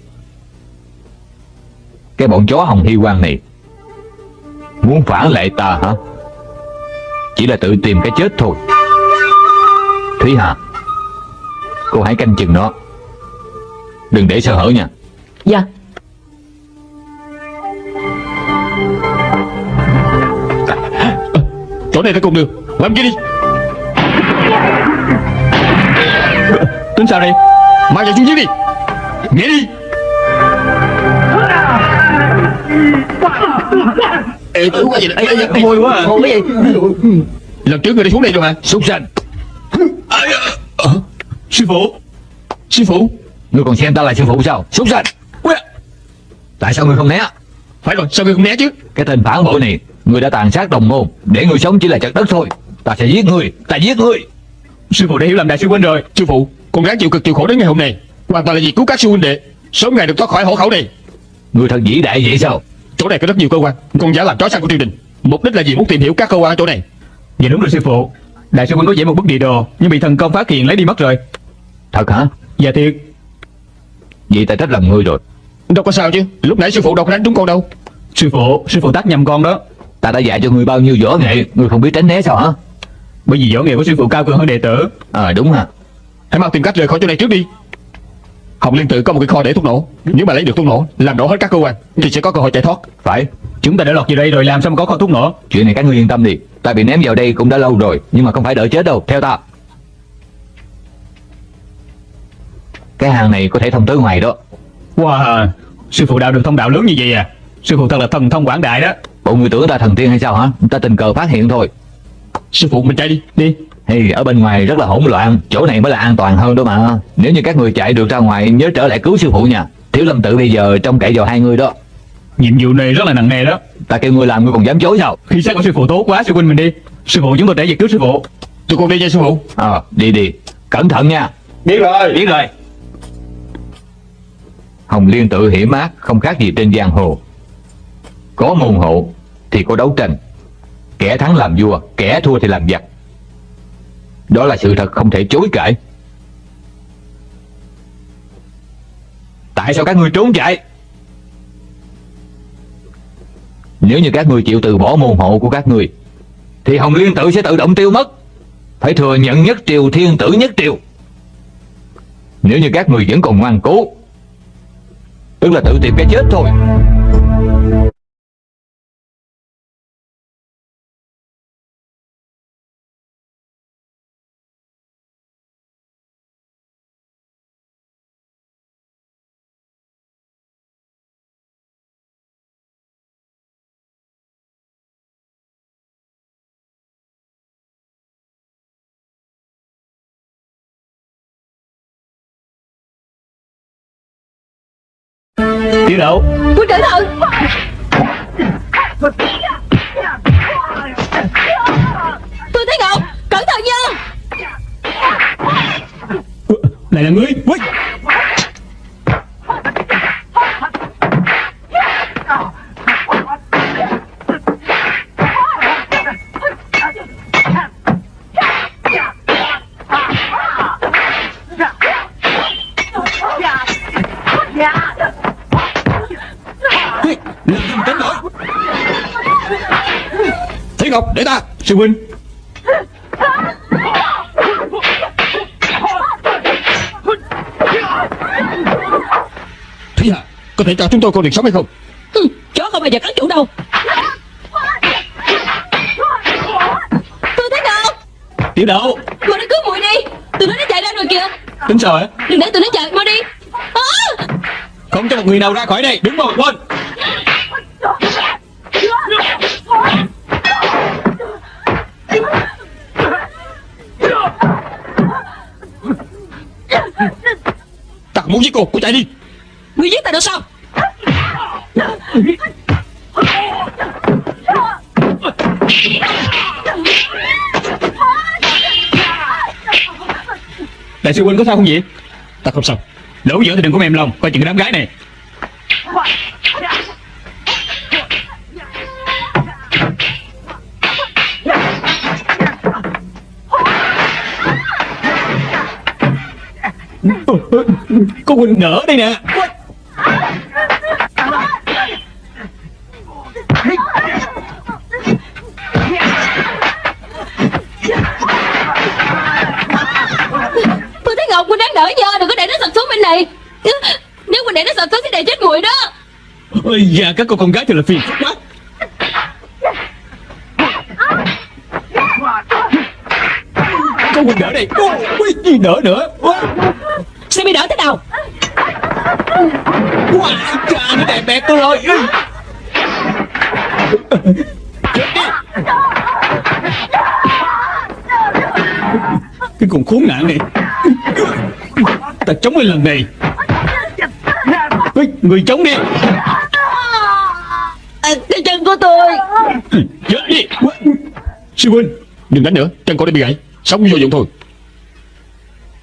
Cái bọn chó Hồng Hy Quang này, Muốn phản lại ta hả? Chỉ là tự tìm cái chết thôi. Thúy Hà, Cô hãy canh chừng nó. Đừng để sơ hở nha. Dạ. Này ta cùng đường. Làm kia đi Tính sao đây? Mang chạy xuống dưới đi. Nghe đi. Ê, cái gì đây? Ê, ê, ê, Vui quá à. Cái gì Lần trước người đi xuống đây rồi mà. Súc sanh Sư phụ. Sư phụ. Ngươi còn xem ta là sư phụ sao? Súc sanh Tại sao ngươi không né? Phải rồi sao người không né chứ? Cái tên phản bội này Ngươi đã tàn sát đồng môn Để ngươi sống chỉ là chặt đất thôi. Ta sẽ giết ngươi Ta giết ngươi Sư phụ đã hiểu lầm đại sư huynh rồi. Sư phụ Con ráng chịu cực chịu khổ đến ngày hôm nay. Hoàn toàn là vì cứu các sư huynh đệ. Sớm ngày được thoát khỏi hổ khẩu này. Người thật vĩ đại vậy sao? Chỗ này có rất nhiều cơ quan. Con giả làm chó săn của triều đình. Mục đích là gì muốn tìm hiểu các cơ quan ở chỗ này. Dạ đúng rồi sư phụ. Đại sư huynh có vẽ một bức địa đồ Nhưng bị thần công phát hiện lấy đi mất rồi. Thật hả? Dạ thiệt. Vậy ta trách lầm ngươi rồi. Đâu có sao chứ. Lúc nãy sư phụ đâu có đánh trúng con đâu. Sư phụ Sư phụ tát nhầm con đó Ta đã dạy cho ngươi bao nhiêu võ nghệ Ngươi không biết tránh né sao hả? Bởi vì võ nghệ của sư phụ cao cường hơn đệ tử. À đúng hả Hãy mau tìm cách rời khỏi chỗ này trước đi. Hồng Liên Tự có một cái kho để thuốc nổ. Nếu mà lấy được thuốc nổ Làm nổ hết các cơ quan Thì sẽ có cơ hội chạy thoát. Phải. Chúng ta đã lọt vào đây rồi làm sao mà có kho thuốc nổ? Chuyện này các ngươi yên tâm đi. Ta bị ném vào đây cũng đã lâu rồi Nhưng mà không phải đợi chết đâu. Theo ta. Cái hàng này có thể thông tới ngoài đó. Wow Sư phụ đạo được thông đạo lớn như vậy à? Sư phụ thật là thần thông quảng đại đó Bộ người tưởng ta thần tiên hay sao hả? Ta tình cờ phát hiện thôi. Sư phụ mình chạy đi Đi. Hey, ở bên ngoài rất là hỗn loạn. Chỗ này mới là an toàn hơn đó mà. Nếu như các người chạy được ra ngoài Nhớ trở lại cứu sư phụ nha. Thiếu lâm tự bây giờ trông cậy vào hai người đó. Nhiệm vụ này rất là nặng nề đó. Ta kêu ngươi làm ngươi còn dám chối sao? Khi xác của sư phụ tốt quá sư huynh mình đi. Sư phụ chúng tôi để việc cứu sư phụ. Tụi con đi nha sư phụ. Ờ đi đi. Cẩn thận nha. Biết rồi. Biết rồi. Hồng Liên tự hiểm ác Không khác gì trên giang hồ. Có môn hộ thì có đấu tranh. Kẻ thắng làm vua, Kẻ thua thì làm giặc. Đó là sự thật không thể chối cãi. Tại sao các ngươi trốn chạy? Nếu như các ngươi chịu từ bỏ môn hộ của các ngươi Thì Hồng Liên tự sẽ tự động tiêu mất. Phải thừa nhận nhất triều, thiên tử nhất triều. Nếu như các người vẫn còn ngoan cố, Tức là tự tìm cái chết thôi. Tiểu đậu Quân cẩn thận Tôi thấy Ngọc Cẩn thận nha. Lại là ngươi Ui. Ngọc để ta. Sư huynh. Thúy Hà Có thể cho chúng tôi con được sống hay không? Hừ, Chó không bao giờ cắn chủ đâu. Tôi thấy Ngọc Tiểu đậu. Mau đi cứu muội đi. Tụi nó đã chạy ra rồi kìa. Tính sao hả? Đừng để tụi nó chạy Mau đi. À! Không cho một người nào ra khỏi đây. Đứng một bên muốn giết cô Cô chạy đi. Ngươi giết ta được sao? Đại sư huynh có sao không vậy? Ta không sao. Lỗ giữa thì đừng có mềm lòng Coi chừng cái đám gái này Có huynh nở đây nè. Tôi thấy Ngọc Quỳnh đang đỡ giờ Đừng có để nó sập xuống bên này. Nếu Quỳnh để nó sập xuống thì để chết muội đó. Ôi da các cô con gái thật là phiền quá. Có huynh đỡ đây. Ôi gì đỡ nữa? Ôi, Sẽ bị đỡ thế nào? Wow, cha nó đẹp bẹt tôi rồi. Chết đi Cái con khốn nạn này. Ta chống lên lần này. Ê, Người chống đi. À, Cái chân của tôi. Chết đi. Sư huynh Đừng đánh nữa. Chân cô đã bị gãy. Sống vô dụng thôi.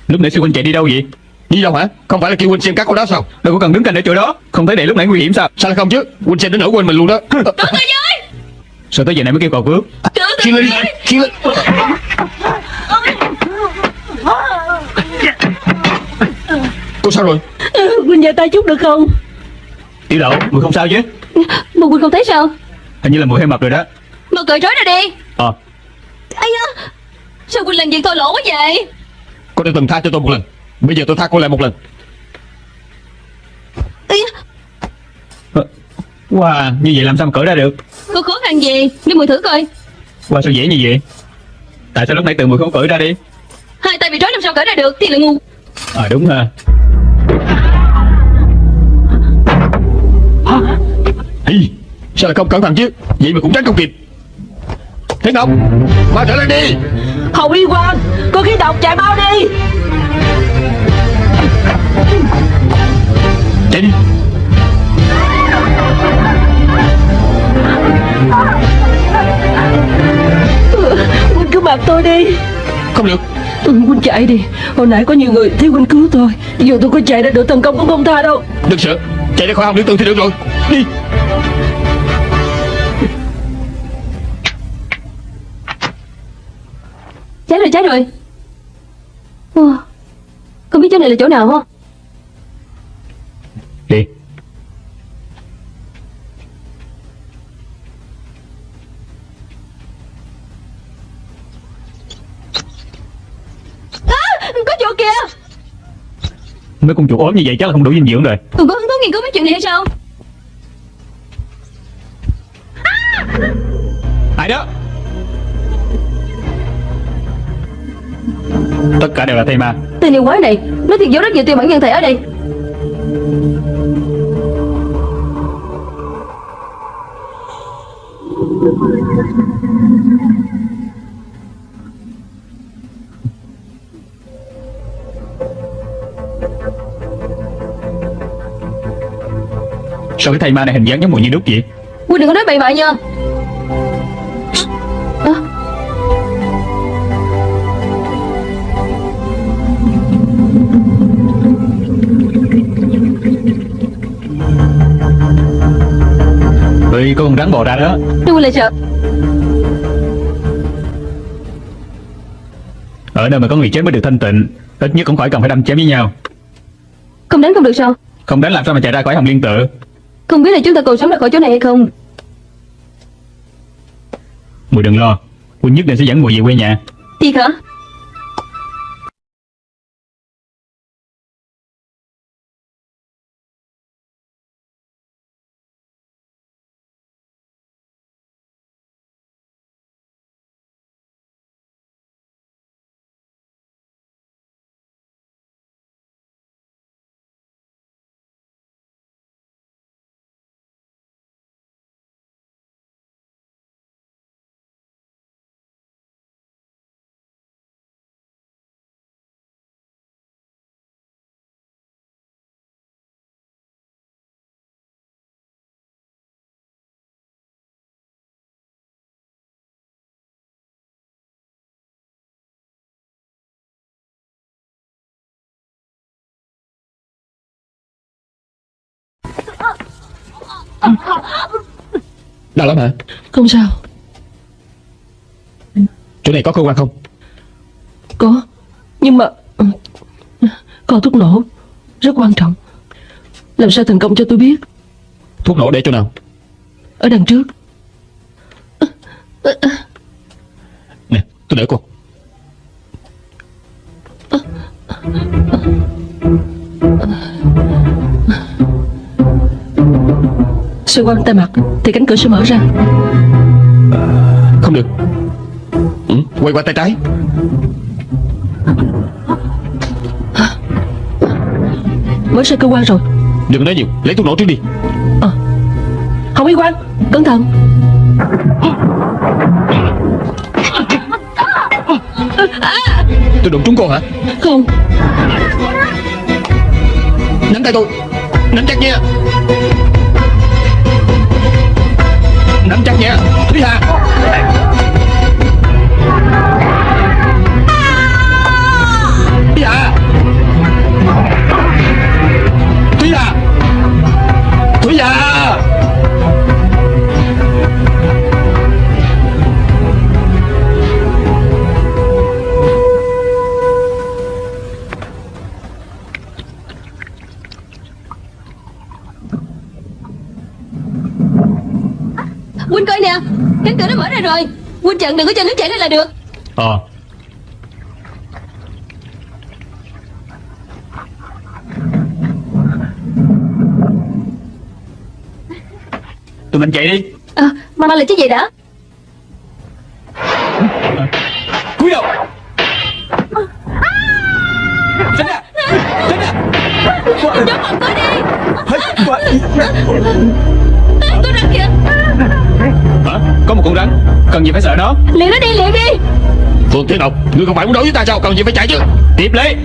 Lúc nãy sư huynh chạy đi đâu vậy Đi đâu hả? Không phải là kêu huynh xem các con đó sao? Đâu có cần đứng canh ở chỗ đó. Không thấy đệ lúc nãy nguy hiểm sao? Sao lại không chứ? Huynh xem đến nỗi quên mình luôn đó. Sao tới giờ này mới kêu cầu cứu Khiêng lên đi. Khiêng lên Cô sao rồi? Huynh giơ tay chút được không? Tiểu đậu Mùi không sao chứ? Mà Quỳnh không thấy sao? Hình như là mùi hơi mập rồi đó. Mà cởi trói ra đi. Ờ. Ây da. Sao Quỳnh làm việc thô lỗ quá vậy? Cô đã từng tha cho tôi một lần Bây giờ tôi tha cô lại một lần. Da Ờ, Wow Như vậy làm sao mà cởi ra được? Có khó khăn gì? Để mùi thử coi. Wow sao dễ như vậy? Tại sao lúc nãy tự mùi không cởi ra đi? Hai tay bị trói làm sao cởi ra được? Thì là ngu Ờ đúng ha. Hi, Sao lại không cẩn thận chứ? Vậy mà cũng tránh không kịp. Thế Ngọc Mau trở lên đi. Hồng Y Quang Có khí độc chạy mau đi Đi Huynh cứ mặc tôi đi. Không được. Ừ, Huynh chạy đi. Hồi nãy có nhiều người thiếu Huynh cứu tôi. Dù tôi có chạy ra được thần công cũng không tha đâu. Đừng sợ Chạy ra khỏi hồng điện tử thì được rồi. Đi. Cháy rồi cháy rồi. Ủa, Không biết chỗ này là chỗ nào không Đi. Có chỗ kìa. Mấy con chuột ốm như vậy chắc là không đủ dinh dưỡng rồi. Còn có hứng thú nghiên cứu mấy chuyện này hay sao? Ai đó? Tất cả đều là thầy ma. Tên yêu quái này Nó thiệt giấu rất nhiều tiêu bản nhân thể ở đây Sao cái thầy ma này hình dáng giống mùi như đúc vậy? Quỳnh đừng có nói bậy bạ nha. Có con rắn bò ra đó. Tôi lại sợ Ở nơi mà có người chết mới được thanh tịnh Ít nhất cũng khỏi cần phải đâm chém với nhau. Không đánh không được sao? Không đánh làm sao mà chạy ra khỏi hồng liên tự. Không biết là chúng ta còn sống ra khỏi chỗ này hay không? Mùi đừng lo Quân nhất định sẽ dẫn mùi về quê nhà. Thiệt hả Đau lắm hả? Không sao. Chỗ này có cơ quan không? Có. Nhưng mà ừ, Có thuốc nổ. Rất quan trọng. Làm sao thành công cho tôi biết? Thuốc nổ để chỗ nào? Ở đằng trước. Nè tôi đỡ cô Xoay quanh tay mặt Thì cánh cửa sẽ mở ra. Không được. Ừ, Quay qua tay trái. Mở ra cơ quan rồi. Đừng nói nhiều Lấy thuốc nổ trước đi. Hồng Y Quang Cẩn thận. Tôi đụng trúng cô hả? Không. Nắm tay tôi. Nắm chắc nha Nắm chắc nha Thúy Hà Thúy Hà. Rồi. Huynh chặn đừng có cho nước chảy ra là được. Ờ. Tụi mình chạy đi. À, Mà mà là chứ gì đã Cúi đầu. Tránh ra Tránh ra Gió mộng tôi đi Có một con rắn Cần gì phải sợ nó? Liền nó đi liền đi. Phương Thiên Ngọc Ngươi không phải muốn đấu với ta sao? Cần gì phải chạy chứ? Tiếp lấy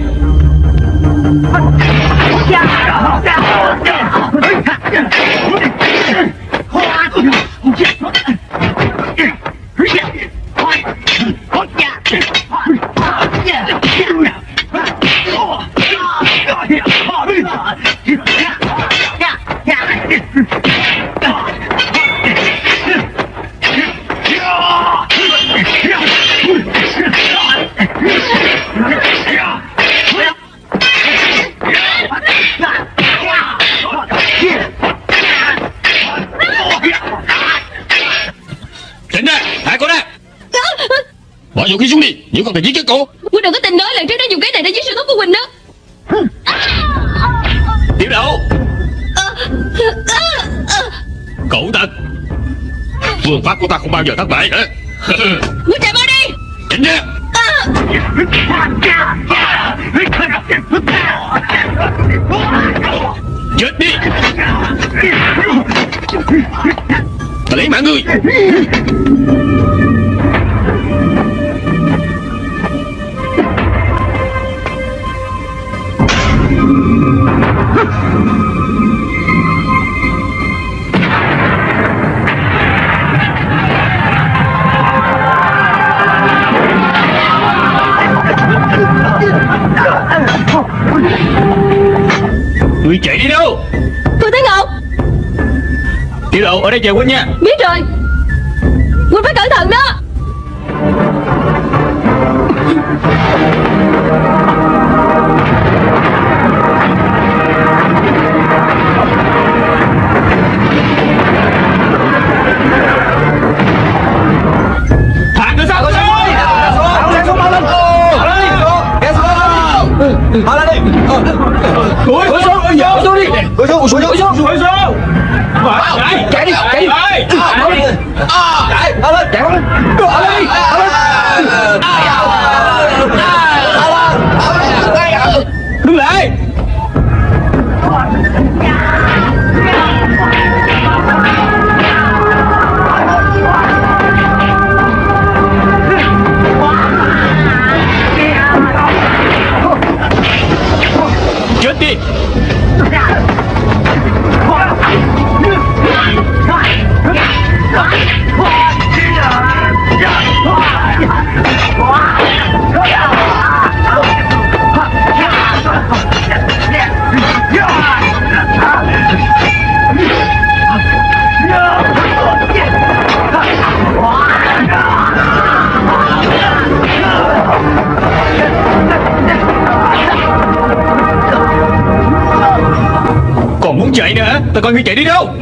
Bỏ vũ khí xuống đi Nếu không thì giết chết cô Huynh đừng có tin nói lần trước nó dùng cái này để giết sư thúc của Huynh đó. Tiểu đậu Cậu tật Phương pháp của ta không bao giờ thất bại hả? Huynh chạy mau đi. Tránh ra Chết đi. Ta lấy mạng ngươi Ngươi đi lộ ở đây chờ Quýnh nha. Biết rồi. Quýnh phải cẩn thận đó. Cúi Cúi xuống Cúi xuống đi Cúi xuống Cúi xuống Cúi xuống Cúi xuống Chạy Chạy đi Chạy đi. Chạy đi. Chạy lên Chạy lên Chạy lên Đứng lại Tao coi ngươi chạy đi đâu?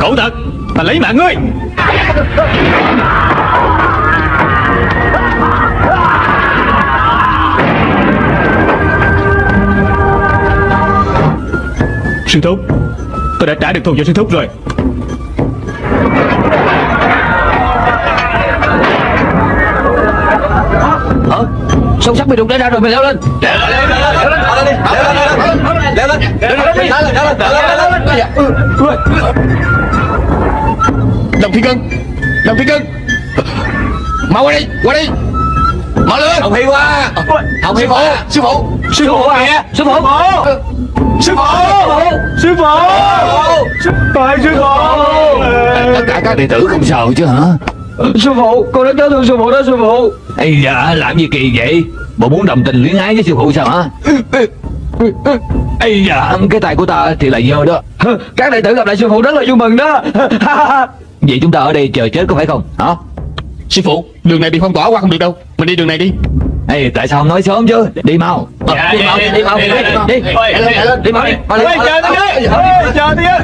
Cậu thật Ta lấy mạng ngươi. Sư thúc, Tôi đã trả được thù cho sư thúc rồi. Sông sắt bị đụng ra rồi mày leo lên Đồng Thiên Cân Đồng Thiên Cân Mau qua đây Qua đây Mau lên Hồng Hi qua Hồng Hi qua Sư phụ Sư phụ à Sư phụ Sư phụ Sư phụ Tại sư phụ Tất cả các đệ tử không sao chứ hả Sư phụ Con rất nhớ thương sư phụ đó sư phụ Ây da làm gì kỳ vậy? Bộ muốn đồng tình luyến ái với sư phụ sao hả? Ây da Cái tay của ta thì là dơ đó. Các đệ tử gặp lại sư phụ rất là vui mừng đó. *laughs* Vậy chúng ta ở đây chờ chết có phải không? Hả? Sư phụ Đường này bị phong tỏa qua không được đâu. Mình đi đường này đi. Ê, tại sao không nói sớm chứ? Đi mau. Đi mau, đi mau, đi, đi, đi, đi mau đi, mau. đi, mau đi. chờ tôi với chờ tôi với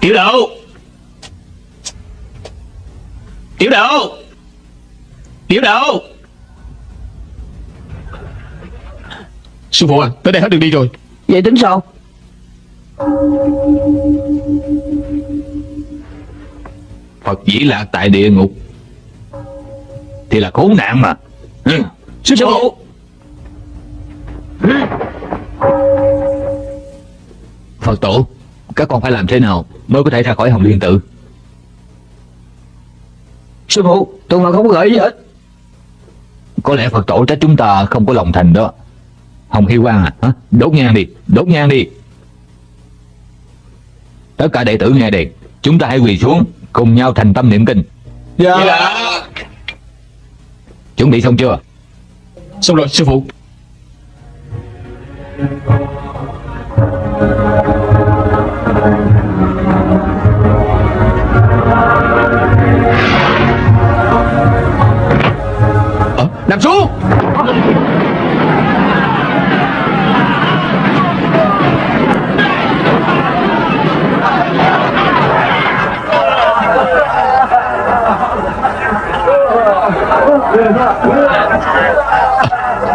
Tiểu đậu Tiểu đậu Tiểu đậu Sư phụ à Tới đây hết đường đi rồi Vậy tính sao? Phật dĩ lạc tại địa ngục. Thì là khốn nạn mà. Ừ. Sư phụ Phật tổ, các con phải làm thế nào mới có thể ra khỏi Hồng Liên Tự? Sư phụ Tôi mà không có gợi gì hết Có lẽ Phật tổ trách chúng ta không có lòng thành đó. Hồng Hy Quang à, hả? đốt nhang đi, đốt nhang đi. Tất cả đệ tử nghe đây, chúng ta hãy quỳ xuống, cùng nhau thành tâm niệm kinh. dạ Chuẩn bị xong chưa? Xong rồi sư phụ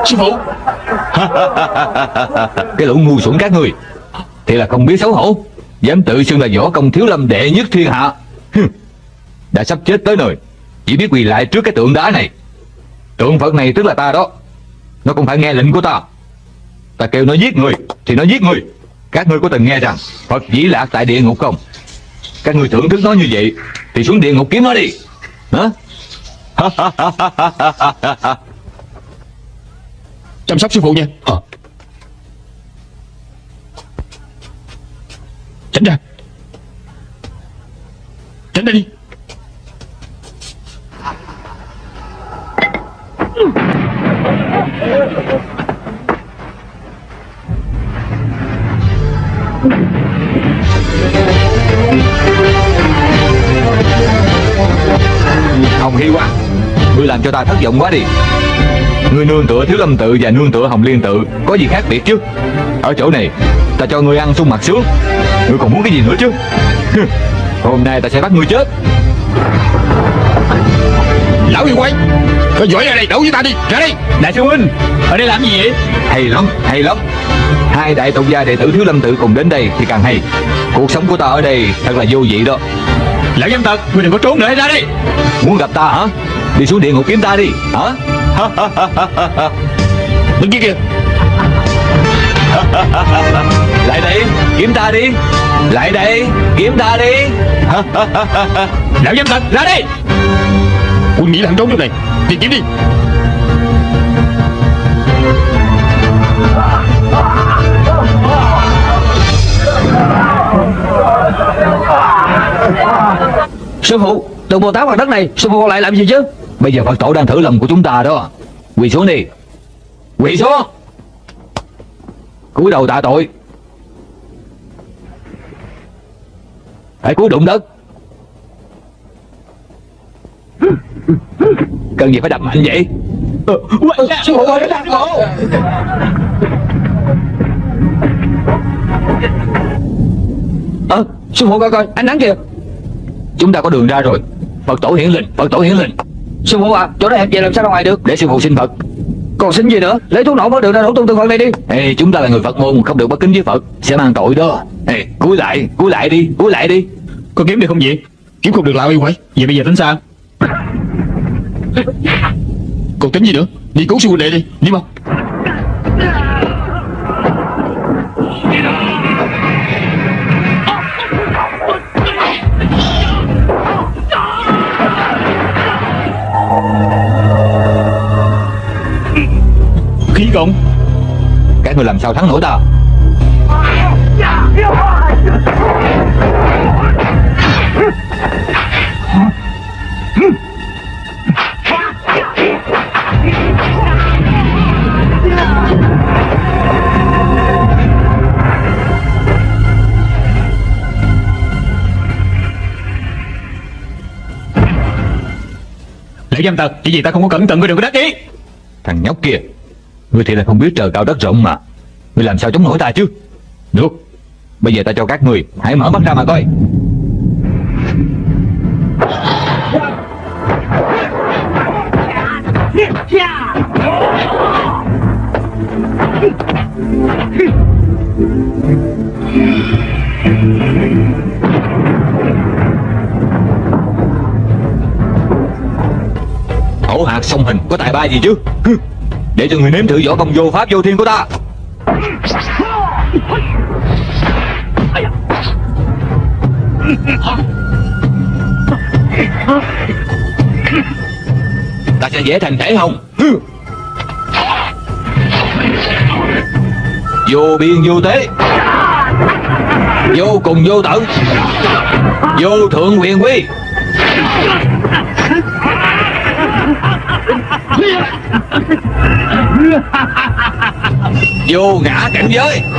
Sư phụ. *laughs* Cái lũ ngu xuẩn các người. Thì là không biết xấu hổ. Dám tự xưng là võ công thiếu lâm đệ nhất thiên hạ. Đã sắp chết tới nơi. Chỉ biết quỳ lại trước cái tượng đá này. Tượng Phật này tức là ta đó. Nó cũng phải nghe lệnh của ta. Ta kêu nó giết người, Thì nó giết người. Các ngươi có từng nghe rằng Phật dĩ lạc tại địa ngục không? Các ngươi thưởng thức nó như vậy, Thì xuống địa ngục kiếm nó đi. Hả? *laughs* Chăm sóc sư phụ nha. Hả? Tránh ra. Tránh ra đi. Hồng hi quá Ngươi làm cho ta thất vọng quá đi. Ngươi nương tựa Thiếu Lâm Tự và nương tựa Hồng Liên Tự Có gì khác biệt chứ? Ở chỗ này Ta cho ngươi ăn sung mặt sướng. Ngươi còn muốn cái gì nữa chứ? Hôm nay ta sẽ bắt ngươi chết. Lão yêu quay Có giỏi ra đây đấu với ta đi Ra đây. Đại sư huynh Ở đây làm gì vậy? Hay lắm, hay lắm. Hai đại tộc gia đệ tử Thiếu Lâm Tự cùng đến đây thì càng hay. Cuộc sống của ta ở đây thật là vô vị đó. Lão dâm tật Ngươi đừng có trốn nữa ra đi. Muốn gặp ta hả Đi xuống địa ngục kiếm ta đi. Hả? *laughs* Bên kia. Kìa *laughs* Lại đây kiếm ta đi. Lại đây kiếm ta đi. *laughs* Lão dâm tật ra đi Quân nghĩ là hắn trốn chỗ này. Đi kiếm đi. Sư phụ Tượng Bồ Tát mặt đất này Sư phụ còn lại làm gì chứ Bây giờ Phật tổ đang thử lòng của chúng ta đó. Quỳ xuống đi. Quỳ xuống. Cúi đầu tạ tội. Hãy cúi đụng đất. Cần gì phải đập mạnh vậy? Sư phụ ơi sư phụ Ờ sư phụ coi coi, Ánh nắng kìa. Chúng ta có đường ra rồi. Phật tổ hiển linh, Phật tổ hiển linh. Sư phụ à Chỗ này hẹp vậy làm sao ra ngoài được? Để sư phụ xin Phật. Còn xin gì nữa? Lấy thuốc nổ mất được ra nổ tung tượng Phật này đi. Ê, chúng ta là người Phật môn không được bất kính với Phật sẽ mang tội đó. Ê, cúi lại cúi lại đi cúi lại đi. Có kiếm được không vậy? Kiếm không được lão yêu quay Vậy bây giờ tính sao? *laughs* Còn tính gì nữa? Đi cứu sư huynh đệ đi Đi mau cộng Các người làm sao thắng nổi ta? Lễ giam tật, chỉ vì ta không có cẩn thận ngươi đường của đắc ý. Thằng nhóc kia. Ngươi thì là không biết trời cao đất rộng mà. Ngươi làm sao chống nổi ta chứ? Được. Bây giờ ta cho các người, Hãy mở mắt ra mà coi. Hổ hạt song hình có tài ba gì chứ? Để cho người nếm thử võ công vô pháp vô thiên của ta. Ta sẽ dễ thành thể hồng. Vô biên vô tế. Vô cùng vô tận. Vô thượng quyền quy. *laughs* Vô ngã cảnh giới. *laughs*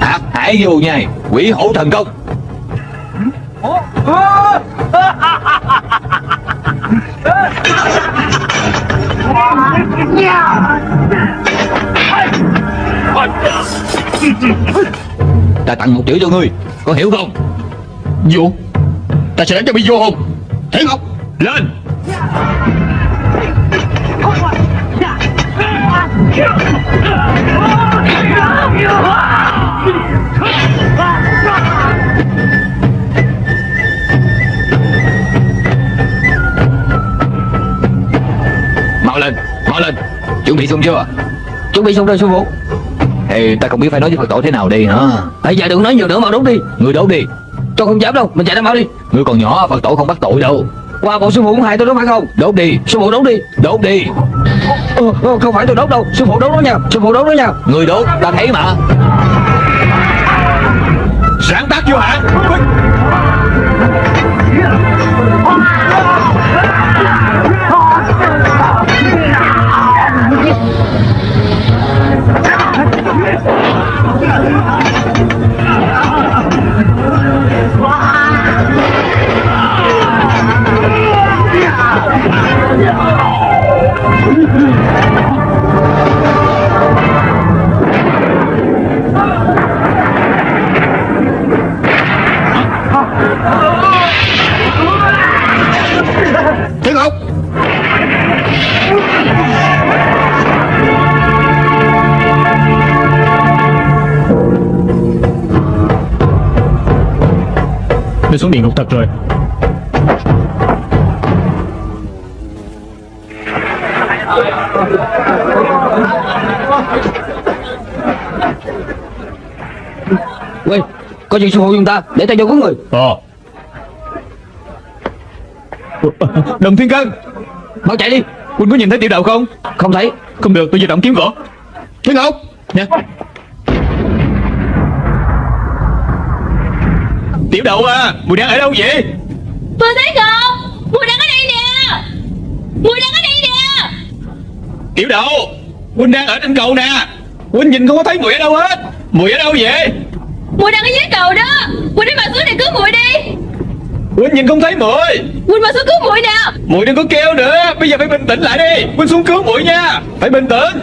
Hạt hải vô nhai Quỷ hổ thần công *laughs* Ta tặng một triệu cho ngươi, Có hiểu không? Vô Ta sẽ đánh cho bị vô hồn Thế Ngọc Lên! Mau lên Mau lên. Chuẩn bị xong chưa? Chuẩn bị xong rồi, sư phụ. Thì ta không biết phải nói với Phật tổ thế nào đây hả? Bây giờ đừng nói nhiều nữa mà đốt đi. Ngươi đốt đi. Tôi không dám đâu Mình chạy ra mau đi. Ngươi còn nhỏ Phật tổ không bắt tội đâu. Qua bộ sư phụ cũng hại tôi đó phải không? Đốt đi. Sư phụ đốt đi. Đốt đi. Ờ, ờ, Không phải tôi đốt đâu. Sư phụ đốt đó nha. Sư phụ đốt đó nha. Ngươi đốt ta thấy mà. Sáng tác vô hạn Thế Ngọc Tôi xuống địa ngục thật rồi. Có chuyện sư phụ dùng ta Để ta vô cứu người. Ờ. Đồng Thiên Cân. Mau chạy đi. Huynh có nhìn thấy tiểu đạo không? Không thấy. Không được tôi di động kiếm gỗ. Thế Ngọc. Nha. Tiểu đậu à Mùi đang ở đâu vậy? Phương Thế Ngọc Mùi đang ở đây nè. Mùi đang ở đây nè. Tiểu đậu Huynh đang ở trên cầu nè. Huynh nhìn không có thấy mùi ở đâu hết. Mùi ở đâu vậy? Mùi đang ở cầu đó. Mùi đi mà xuống để cứu Mùi đi. Huynh nhìn không thấy mùi Mùi mà xuống cứu Mùi nè. Mùi đừng có kêu nữa. Bây giờ phải bình tĩnh lại đi. Huynh xuống cứu mùi nha. Phải bình tĩnh.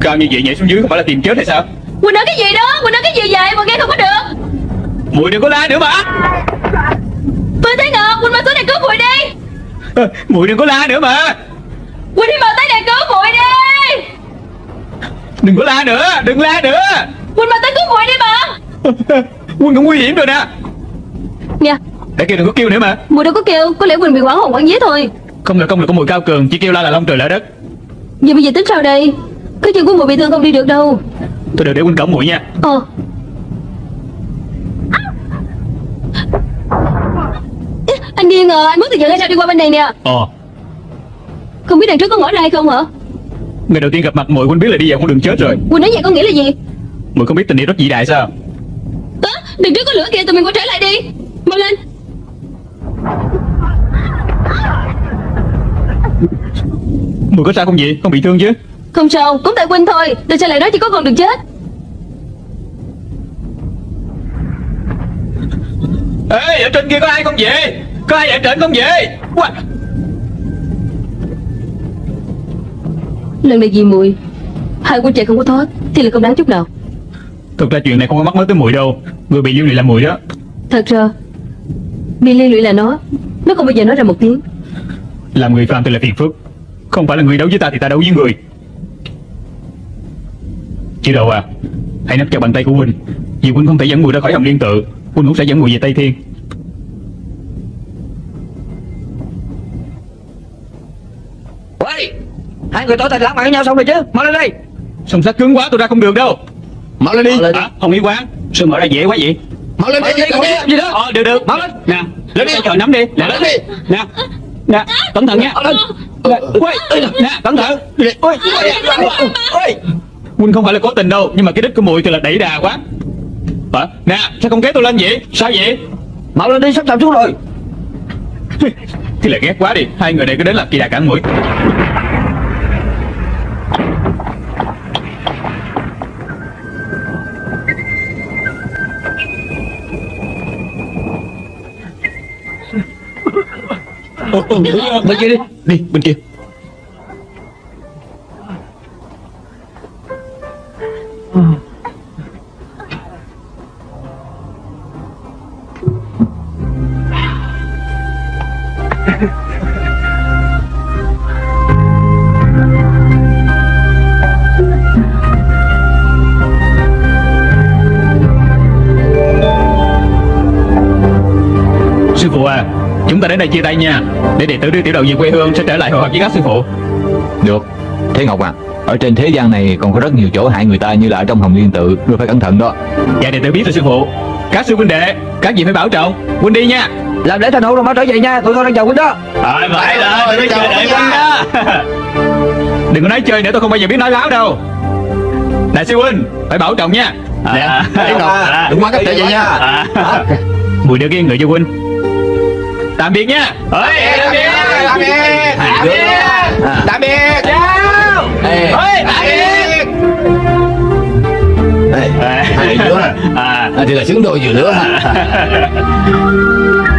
Cao như vậy nhảy xuống dưới không phải là tìm chết hay sao? Mùi nói cái gì đó? Mùi nói cái gì vậy? Mùi nghe không có được. Mùi đừng có la nữa mà. Phương Thế Ngọc Mùi mà xuống để cứu Mùi đi. Mùi đừng có la nữa mà. Mùi đi mà tới để cứu Mùi đi. Đừng có la nữa Đừng la nữa Mùi mà tới cứu Mùi đi mà. *laughs* Huynh cũng nguy hiểm rồi nè. Nha Để kêu đừng có kêu nữa mà. Mùi đâu có kêu Có lẽ Mùi bị quảng hồn quảng vía thôi. Không được công lực của mùi cao cường Chỉ kêu la là long trời lỡ đất. Vậy bây giờ tính sao đây? Cái chân của Mùi bị thương không đi được đâu. Tôi đều để huynh cổng mùi nha. Ờ. Ê, Anh điên à Anh mất tiền hay sao đi qua bên này nè. Ờ. Không biết đằng trước có ngõ ra hay không hả? Ngày đầu tiên gặp mặt mùi huynh biết là đi vào con đường chết rồi. Mùi nói vậy có nghĩa là gì Mùi không biết tình yêu rất vĩ đại sao Á, đằng trước có lửa kìa tụi mình quay trở lại đi Mau lên Mùi có sao không vậy? Không bị thương chứ? Không sao, cũng tại Quynh thôi Tại sao lại nói chỉ có con được chết Ê, ở trên kia có ai không vậy? Có ai ở trên không vậy? Wow. Lần này vì mùi Hai quân chạy không có thoát Thì là không đáng chút nào Thực ra chuyện này không có mắc mới tới mùi đâu. Người bị liên lụy là mùi đó. Thật ra Bị liên lụy là nó. Nó không bao giờ nói ra một tiếng. Làm người phạm thì là phiền phức. Không phải là người đấu với ta thì ta đấu với người. Chứ đâu à Hãy nắm chặt bàn tay của Huynh. Vì Huynh không thể dẫn mùi ra khỏi hồng liên tự Huynh cũng sẽ dẫn mùi về Tây Thiên. Hai người tỏ tình lãng mạn với nhau xong rồi chứ. Mau lên đây. Sông sắt cứng quá tôi ra không được đâu Mau lên đi. Lên. à, Hồng Y Quán. Sao mở ra dễ quá vậy? Mau lên Mau đi đi, Mau làm gì đó. Ờ được được. Mau lên. Nè Lên đi. Chờ nắm đi. Lên đi. Nè Nè Cẩn thận nha. Lên. Nè, nè, cẩn thận. Ui, ui, ui. Huynh không phải là cố tình đâu Nhưng mà cái đích của mùi thì là đẩy đà quá. Hả? Nè, sao không kéo tôi lên vậy? Sao vậy? Mau lên đi sắp sập xuống rồi. Thì lại ghét quá đi. Hai người này cứ đến làm kỳ đà cản mũi Bên kia đi Đi, bên kia Sư Chúng ta đến đây chia tay nha. Để đệ tử đưa tiểu đầu về quê hương Sẽ trở lại hội họp với các sư phụ. Được. Thế Ngọc à Ở trên thế gian này còn có rất nhiều chỗ hại người ta như là ở trong hồng liên tự. Ngươi phải cẩn thận đó. Dạ đệ tử biết rồi sư phụ. Các sư huynh đệ Các gì phải bảo trọng. Huynh đi nha. Làm lễ thành hôn rồi mau trở về nha. Tụi con đang chờ huynh đó. Rồi phải rồi giờ chờ đợi huynh đó. *laughs* Đừng có nói chơi nữa tôi không bao giờ biết nói láo đâu. Đại sư huynh Phải bảo trọng nha. Tiểu Ngọc Đừng quá cách trở về nha. à. Mùi đưa cái người cho huynh Tạm biệt nha tạm biệt Tạm biệt. Tạm biệt. Tạm biệt. Chào Ê. Ơi, tạm biệt. Hai đứa. À. à, Thì là xứng đôi vừa nữa *laughs*